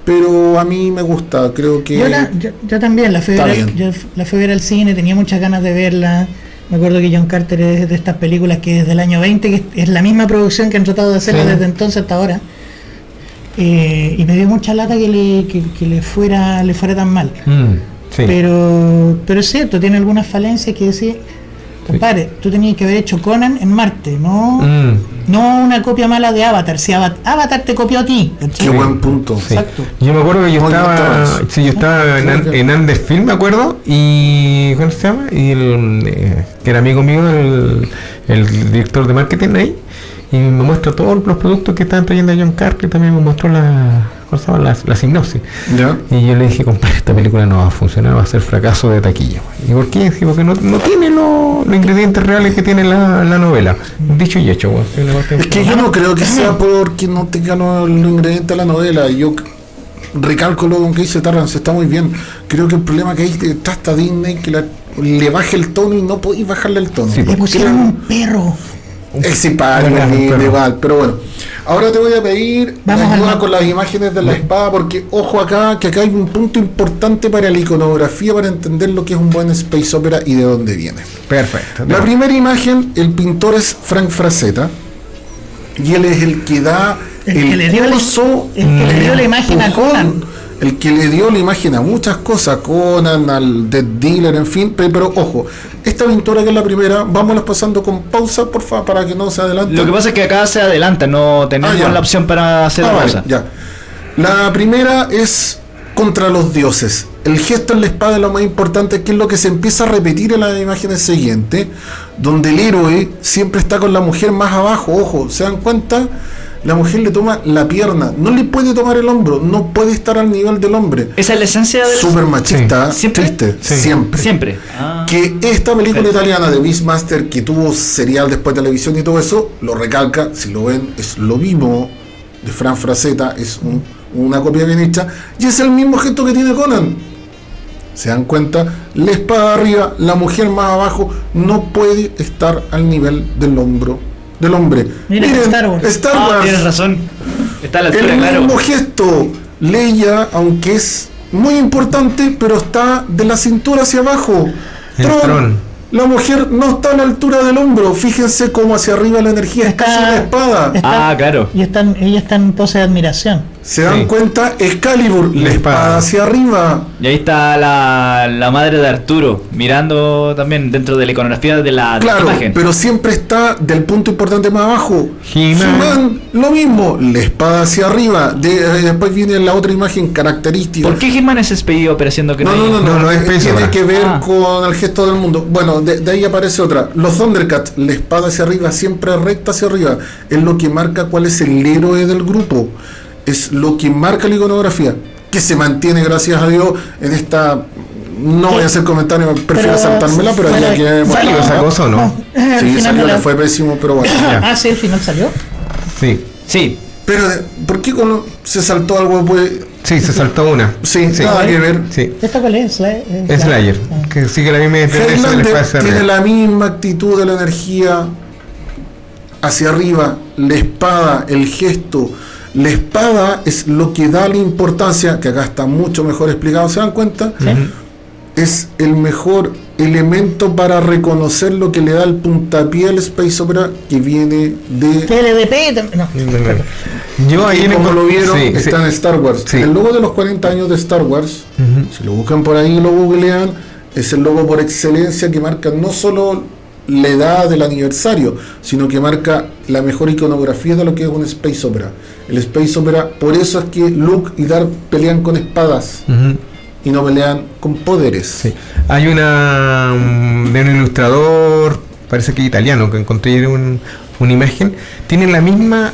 pero a mí me gusta. Creo que Yo, la- yo, yo también la fui, ver, yo la fui a ver al cine, tenía muchas ganas de verla. Me acuerdo que John Carter es de estas películas que es del año 20, que es- la misma producción que han tratado de hacerla Sí. desde entonces hasta ahora. Eh, y me dio mucha lata que le, que, que le fuera le fuera tan mal. Mm, sí. Pero, pero es cierto, tiene algunas falencias que decir, compadre, tú tenías que haber hecho Conan en Marte, no, Mm, no una copia mala de Avatar. Si Ava- Avatar te copió a ti, qué buen punto. sí. Exacto. Yo me acuerdo que yo Muy estaba, sí, yo estaba en, en Andes Film, me acuerdo, y ¿cómo se llama? Y el, eh, que era amigo mío, el, el director de marketing ahí, y me muestra todos los productos que estaban trayendo a John Carter, y también me mostró la, ¿cómo se llama? la, la sinopsis. ¿Ya? Y yo le dije, compadre, esta película no va a funcionar, va a ser fracaso de taquilla. ¿Y por qué? Sí, porque no, no tiene lo- los ingredientes reales que tiene la, la novela. Dicho y hecho, parte- Es que yo no creo que sea porque no tenga los, los ingredientes de la novela. Yo recalco lo que dice Tarrance, está muy bien. Creo que el problema que hay detrás está Disney que la- le baje el tono y no podéis bajarle el tono. Sí, Le pusieron un perro. Es Bueno, igual, pero bueno. Ahora te voy a pedir Vamos ayuda con las imágenes de la espada, porque ojo acá, que acá hay un punto importante para la iconografía, para entender lo que es un buen space opera y de dónde viene. Perfecto. La primera imagen, el pintor es Frank Frazetta, y él es el que da El el, que le dio la- curso, el que le dio la imagen a Conan. El que le dio la imagen a muchas cosas, Conan, al Dead Dealer, en fin, pe- pero, ojo, esta pintura que es la primera, vámonos pasando con pausa, por favor, para que no se adelante. Lo que pasa es que acá se adelanta, no tenemos Ah, la opción para hacer Ah, la vale, pausa. ya. La primera es contra los dioses. El gesto en la espada es lo más importante, que es lo que se empieza a repetir en las imágenes siguientes, donde el héroe siempre está con la mujer más abajo. Ojo, ¿se dan cuenta? La mujer le toma la pierna, no le puede tomar el hombro, no puede estar al nivel del hombre. Esa es la esencia del... Súper machista, Sí. ¿Siempre? triste, Sí. siempre. Siempre. Ah. Que esta película italiana de Beastmaster, que tuvo serial después de televisión y todo eso, lo recalca, si lo ven, es lo mismo de Fran Frazetta, es un- una copia bien hecha, y es el mismo gesto que tiene Conan. ¿Se dan cuenta? La espada arriba, la mujer más abajo, no puede estar al nivel del hombro del hombre. Mira, Star Wars. Star Ah, Wars. tienes razón. Está a la altura, El claro. mismo gesto, Leia, aunque es muy importante, pero está de la cintura hacia abajo. El Tron. La mujer no está a la altura del hombro. Fíjense cómo hacia arriba la energía es Está- casi una espada. está- Ah, claro. Y están, ella está en pose de admiración. Se dan Sí. cuenta, Excalibur, la La espada espada. hacia arriba. Y ahí está la, la madre de Arturo, mirando también dentro de la iconografía de la, de la Claro, imagen. pero siempre está del punto importante más abajo. He-Man. Lo mismo, la espada hacia arriba. De- eh, después viene la otra imagen característica. ¿Por qué He-Man es expedido apareciendo que No, no, no, no, No, no, tiene que ver Ah. con el gesto del mundo. Bueno, de, de ahí aparece otra. Los Thundercats, la espada hacia arriba, siempre recta hacia arriba. Es lo que marca cuál es el héroe del grupo. Es lo que marca la iconografía. Que se mantiene, gracias a Dios, en esta. No voy a hacer comentarios, prefiero saltármela, pero ya que. Salió ¿Salió esa cosa o no? al Sí, final salió, no le la- fue pésimo, pero bueno. Ya. Ah, sí, al final salió. Sí, Sí, Pero, eh, ¿por qué con- se saltó algo? Pues, sí, se saltó una. sí, Sí. nada que ver. Sí, ¿Esta cuál es? Eh, Slayer, Ah. que sigue la misma tendencia tiene arriba. la misma actitud de la energía hacia arriba, la espada, el gesto. La espada es lo que da la importancia, que acá está mucho mejor explicado, ¿se dan cuenta? Es el mejor elemento para reconocer lo que le da el puntapié al Space Opera que viene de... TLDP no. Yo ahí como lo vieron, sí, sí. está en Star Wars. Sí. El logo de los 40 años de Star Wars, si lo buscan por ahí y lo googlean, es el logo por excelencia que marca no solo la edad del aniversario, sino que marca la mejor iconografía de lo que es un Space Opera. El Space Opera, por eso es que Luke y Darth pelean con espadas y no pelean con poderes. Sí. Hay una de un ilustrador, parece que italiano, que encontré en un- una imagen. Tiene la misma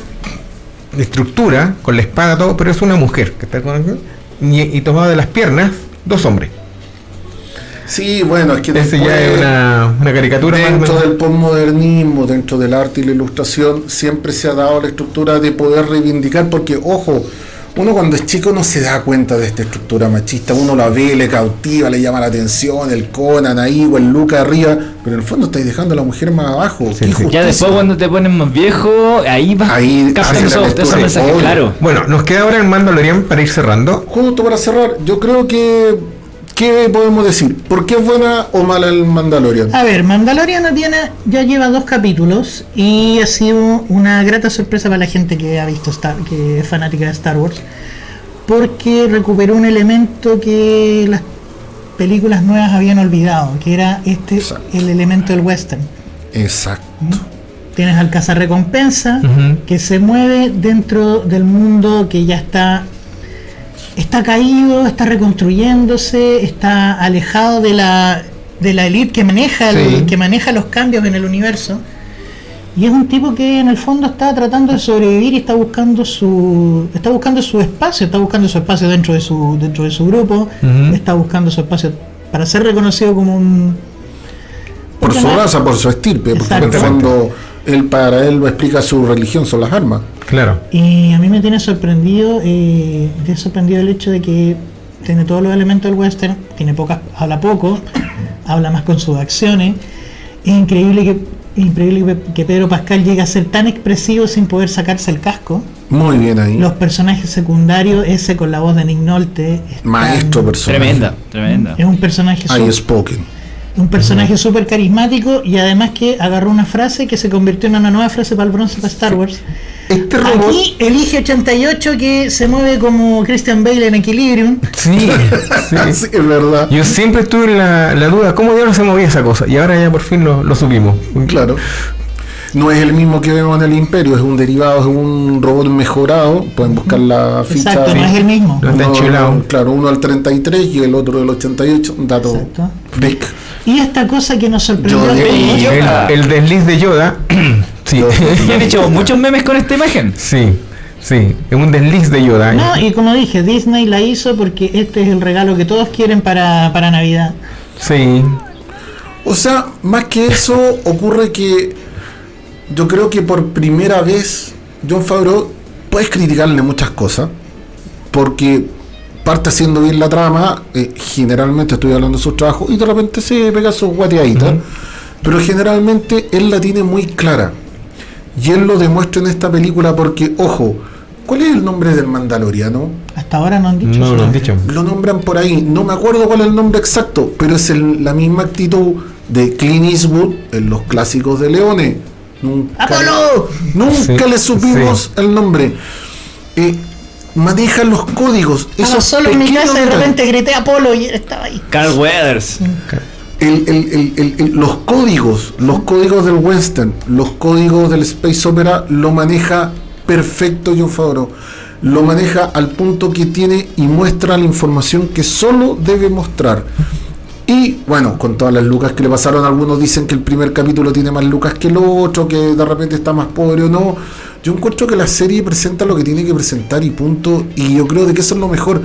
estructura, con la espada, todo, pero es una mujer que está con y, y tomado de las piernas, dos hombres. Sí, bueno, es que Ese ya después- es una, una caricatura más o Dentro del postmodernismo, dentro del arte y la ilustración, siempre se ha dado la estructura de poder reivindicar, porque, ojo, uno cuando es chico no se da cuenta de esta estructura machista, uno la ve, le cautiva, le llama la atención, el Conan ahí o el Luca arriba, pero en el fondo estáis dejando a la mujer más abajo. Sí, ya después cuando te pones más viejo, ahí vas Ahí obvio. claro. Bueno, nos queda ahora el Mandalorian para ir cerrando. Justo para cerrar, yo creo que. ¿Qué podemos decir? ¿Por qué es buena o mala el Mandalorian? A ver, Mandalorian tiene, ya lleva dos capítulos y ha sido una grata sorpresa para la gente que ha visto Star, que es fanática de Star Wars, porque recuperó un elemento que las películas nuevas habían olvidado, que era este Exacto. el elemento del western. Exacto. Tienes al cazarrecompensa que se mueve dentro del mundo que ya está está caído, está reconstruyéndose, está alejado de la de la elite que maneja el- que maneja los cambios en el universo. Y es un tipo que en el fondo está tratando de sobrevivir y está buscando su está buscando su espacio, está buscando su espacio dentro de su dentro de su grupo, está buscando su espacio para ser reconocido como un Por su raza, por su estirpe, porque en el fondo él para él lo explica su religión, son las armas. Claro. Y a mí me tiene sorprendido, eh, me tiene sorprendido el hecho de que tiene todos los elementos del western, tiene pocas, habla poco, habla más con sus acciones. Es increíble que, increíble que- Pedro Pascal llegue a ser tan expresivo sin poder sacarse el casco. Muy bien ahí. Los personajes secundarios, ese con la voz de Nick Nolte, están- Maestro personaje. Tremenda, tremenda. Es un personaje spoken. Un personaje súper carismático y además que agarró una frase que se convirtió en una nueva frase para el bronce para Star Wars. Este robot. Aquí elige 88 que se mueve como Christian Bale en Equilibrium. Sí, sí. Sí, es verdad. Yo siempre tuve la, la duda, ¿cómo diablos se movía esa cosa? Y ahora ya por fin lo, lo subimos. Claro. No es el mismo que vemos en el Imperio, es un derivado, es un robot mejorado. Pueden buscar la ficha. Exacto, no es el mismo. No está Uno- enchilado. Claro, uno al 33 y el otro del 88. Un dato Exacto. freak. Y esta cosa que nos sorprendió Yo a de- todos, yo- El, el desliz de Yoda. sí. Y han hecho muchos memes con esta imagen. sí, sí. Es un desliz de Yoda. No, y como dije, Disney la hizo porque este es el regalo que todos quieren para, para Navidad. Sí. O sea, más que eso, ocurre que yo creo que por primera vez John Favreau puedes criticarle muchas cosas porque parte haciendo bien la trama, eh, generalmente estoy hablando de sus trabajos y de repente se pega sus guateaditas, pero generalmente él la tiene muy clara y él lo demuestra en esta película porque, ojo, ¿cuál es el nombre del mandaloriano? Hasta ahora no han dicho No lo han dicho. Lo nombran por ahí, no me acuerdo cuál es el nombre exacto, pero es el- la misma actitud de Clint Eastwood en los clásicos de Leone. Nunca, ¡Apolo! nunca Sí, le supimos el nombre. Eh, maneja los códigos. Esos solo en mi casa y de repente grité Apolo y él estaba ahí. Carl Weathers. El- el- el- el- el- los códigos, los códigos del western, los códigos del space opera lo maneja perfecto John Favreau. Lo maneja al punto que tiene y muestra la información que solo debe mostrar. Y bueno, con todas las lucas que le pasaron, algunos dicen que el primer capítulo tiene más lucas que el otro, que de repente está más pobre o no. Yo encuentro que la serie presenta lo que tiene que presentar y punto. Y yo creo de que eso es lo mejor.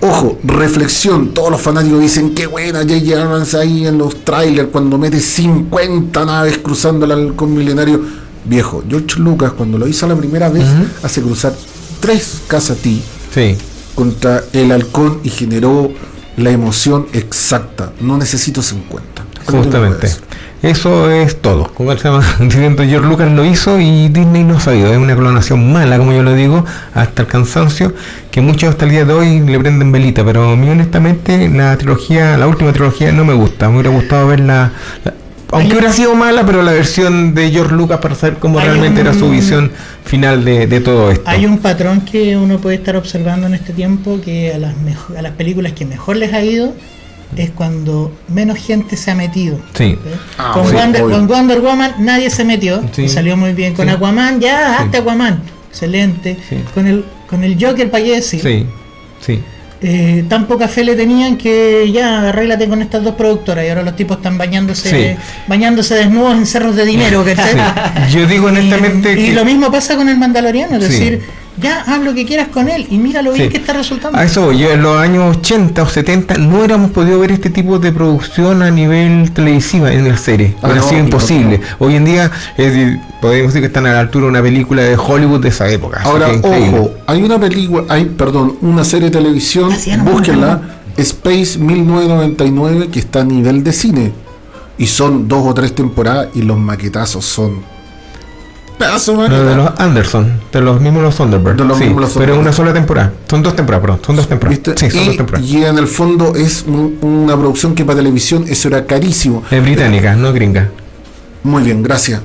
Ojo, reflexión, todos los fanáticos dicen qué buena J.J. Abrams ahí en los trailers cuando mete 50 naves cruzando el halcón milenario. Viejo, George Lucas cuando lo hizo la primera vez hace cruzar tres Casati Sí. contra el halcón y generó la emoción exacta. No necesito 50. Justamente. Eso. Es todo. Como se llama, George Lucas lo hizo y Disney no ha sabido. Es una clonación mala, como yo lo digo, hasta el cansancio, que muchos hasta el día de hoy le prenden velita. Pero a mí honestamente la trilogía, la última trilogía no me gusta. Me hubiera gustado ver la... aunque hubiera sido mala, pero la versión de George Lucas para saber cómo realmente era su visión final de, de todo esto. Hay un patrón que uno puede estar observando en este tiempo que a las, mejo- a las películas que mejor les ha ido es cuando menos gente se ha metido. Sí. Ah, con, sí, Wonder, obvio. con Wonder Woman nadie se metió Sí. y salió muy bien. Con Sí. Aquaman, ya, Sí. hazte Aquaman. Excelente. Sí. Con el con el Joker, para qué decir. Sí, sí. Eh, tan poca fe le tenían que ya arréglate con estas dos productoras y ahora los tipos están bañándose Sí. bañándose desnudos en cerros de dinero. Sí. Yo digo honestamente y, y que- lo mismo pasa con el Mandaloriano es Sí. decir ya haz lo que quieras con él y mira lo bien Sí. que está resultando A eso. Yo en los años 80 o 70 no hubiéramos podido ver este tipo de producción a nivel televisiva en la serie. Ah, Hubiera no, sido imposible. no. Hoy en día podemos decir que están a la altura de una película de Hollywood de esa época. Ahora, ojo, hay una película, hay, perdón, una serie de televisión, no, búsquenla, Space 1999, que está a nivel de cine. Y son dos o tres temporadas y los maquetazos son... Pedazo de los Anderson, de los mismos los Thunderbirds. De los sí, mismos los pero es Thunderbirds. una sola temporada. Son dos temporadas, perdón. Son dos temporadas. ¿Viste? Sí, son dos y, temporadas. y en el fondo es un- una producción que para televisión eso era carísimo. Es británica, no gringa. Muy bien, gracias.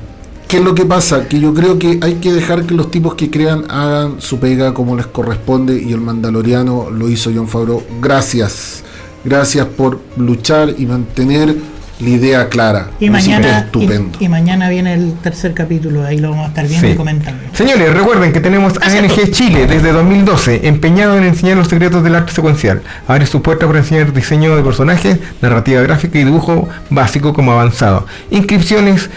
¿Qué es lo que pasa? Que yo creo que hay que dejar que los tipos que crean hagan su pega como les corresponde y el Mandaloriano lo hizo John Favreau. Gracias. Gracias por luchar y mantener la idea clara. y mañana estupendo. y, y mañana viene el tercer capítulo ahí lo vamos a estar viendo Sí. y comentando Señores, recuerden que tenemos ANG Chile desde 2012, empeñado en enseñar los secretos del arte secuencial. Abre su puerta para enseñar diseño de personajes, narrativa gráfica y dibujo básico como avanzado. Inscripciones,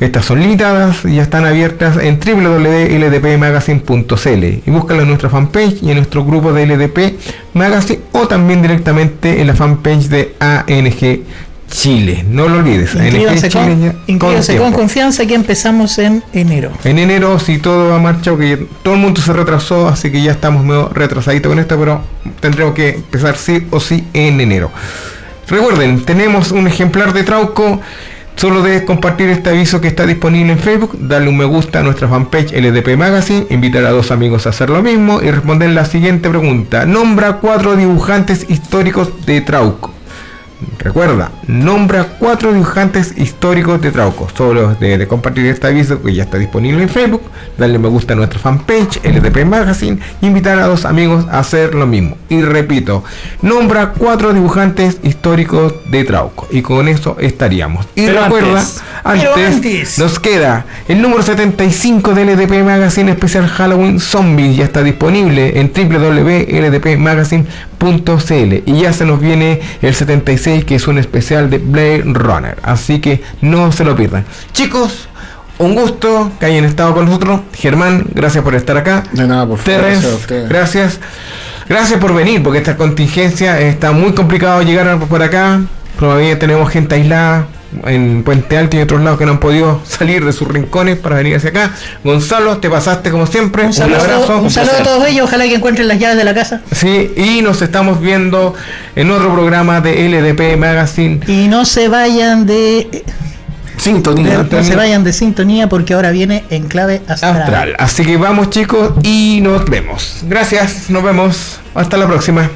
estas son limitadas y ya están abiertas en www.ldpmagazine.cl y búscalo en nuestra fanpage y en nuestro grupo de LDP Magazine o también directamente en la fanpage de ANG Chile. No lo olvides, inscríbanse, con, con, confianza que empezamos en enero En enero, si todo va marcha, que todo el mundo se retrasó, así que ya estamos medio retrasaditos con esto, pero tendremos que empezar sí o sí en enero. Recuerden, tenemos un ejemplar de Trauco. Solo debes compartir este aviso que está disponible en Facebook, darle un me gusta a nuestra fanpage LDP Magazine, invitar a dos amigos a hacer lo mismo y responder la siguiente pregunta. Nombra cuatro dibujantes históricos de Trauco. Recuerda, nombra cuatro dibujantes históricos de Trauco. Solo de, de compartir este aviso que ya está disponible en Facebook, darle me gusta a nuestra fanpage LDP Magazine y invitar a dos amigos a hacer lo mismo. Y repito, nombra cuatro dibujantes históricos de Trauco. Y con eso estaríamos. Y Pero recuerda, antes. antes, Pero antes. nos queda el número 75 del LDP Magazine especial Halloween Zombies. Ya está disponible en www.ldpmagazine.cl y ya se nos viene el 76 que es un especial de Blade Runner. Así que no se lo pierdan. Chicos, un gusto que hayan estado con nosotros. Germán, gracias por estar acá. De nada, por favor. Terrence, gracias a gracias. Gracias por venir, porque esta contingencia está muy complicado llegar por acá. Todavía tenemos gente aislada en Puente Alto y otros lados que no han podido salir de sus rincones para venir hacia acá. Gonzalo, te pasaste como siempre. un saludo, abrazo. un saludo a todos ellos ojalá que encuentren las llaves de la casa Sí, y nos estamos viendo en otro programa de LDP Magazine. y no se vayan de Sintonía. no se vayan de sintonía porque ahora viene en clave astral. Astral. Así que vamos chicos y nos vemos. Gracias, nos vemos. Hasta la próxima.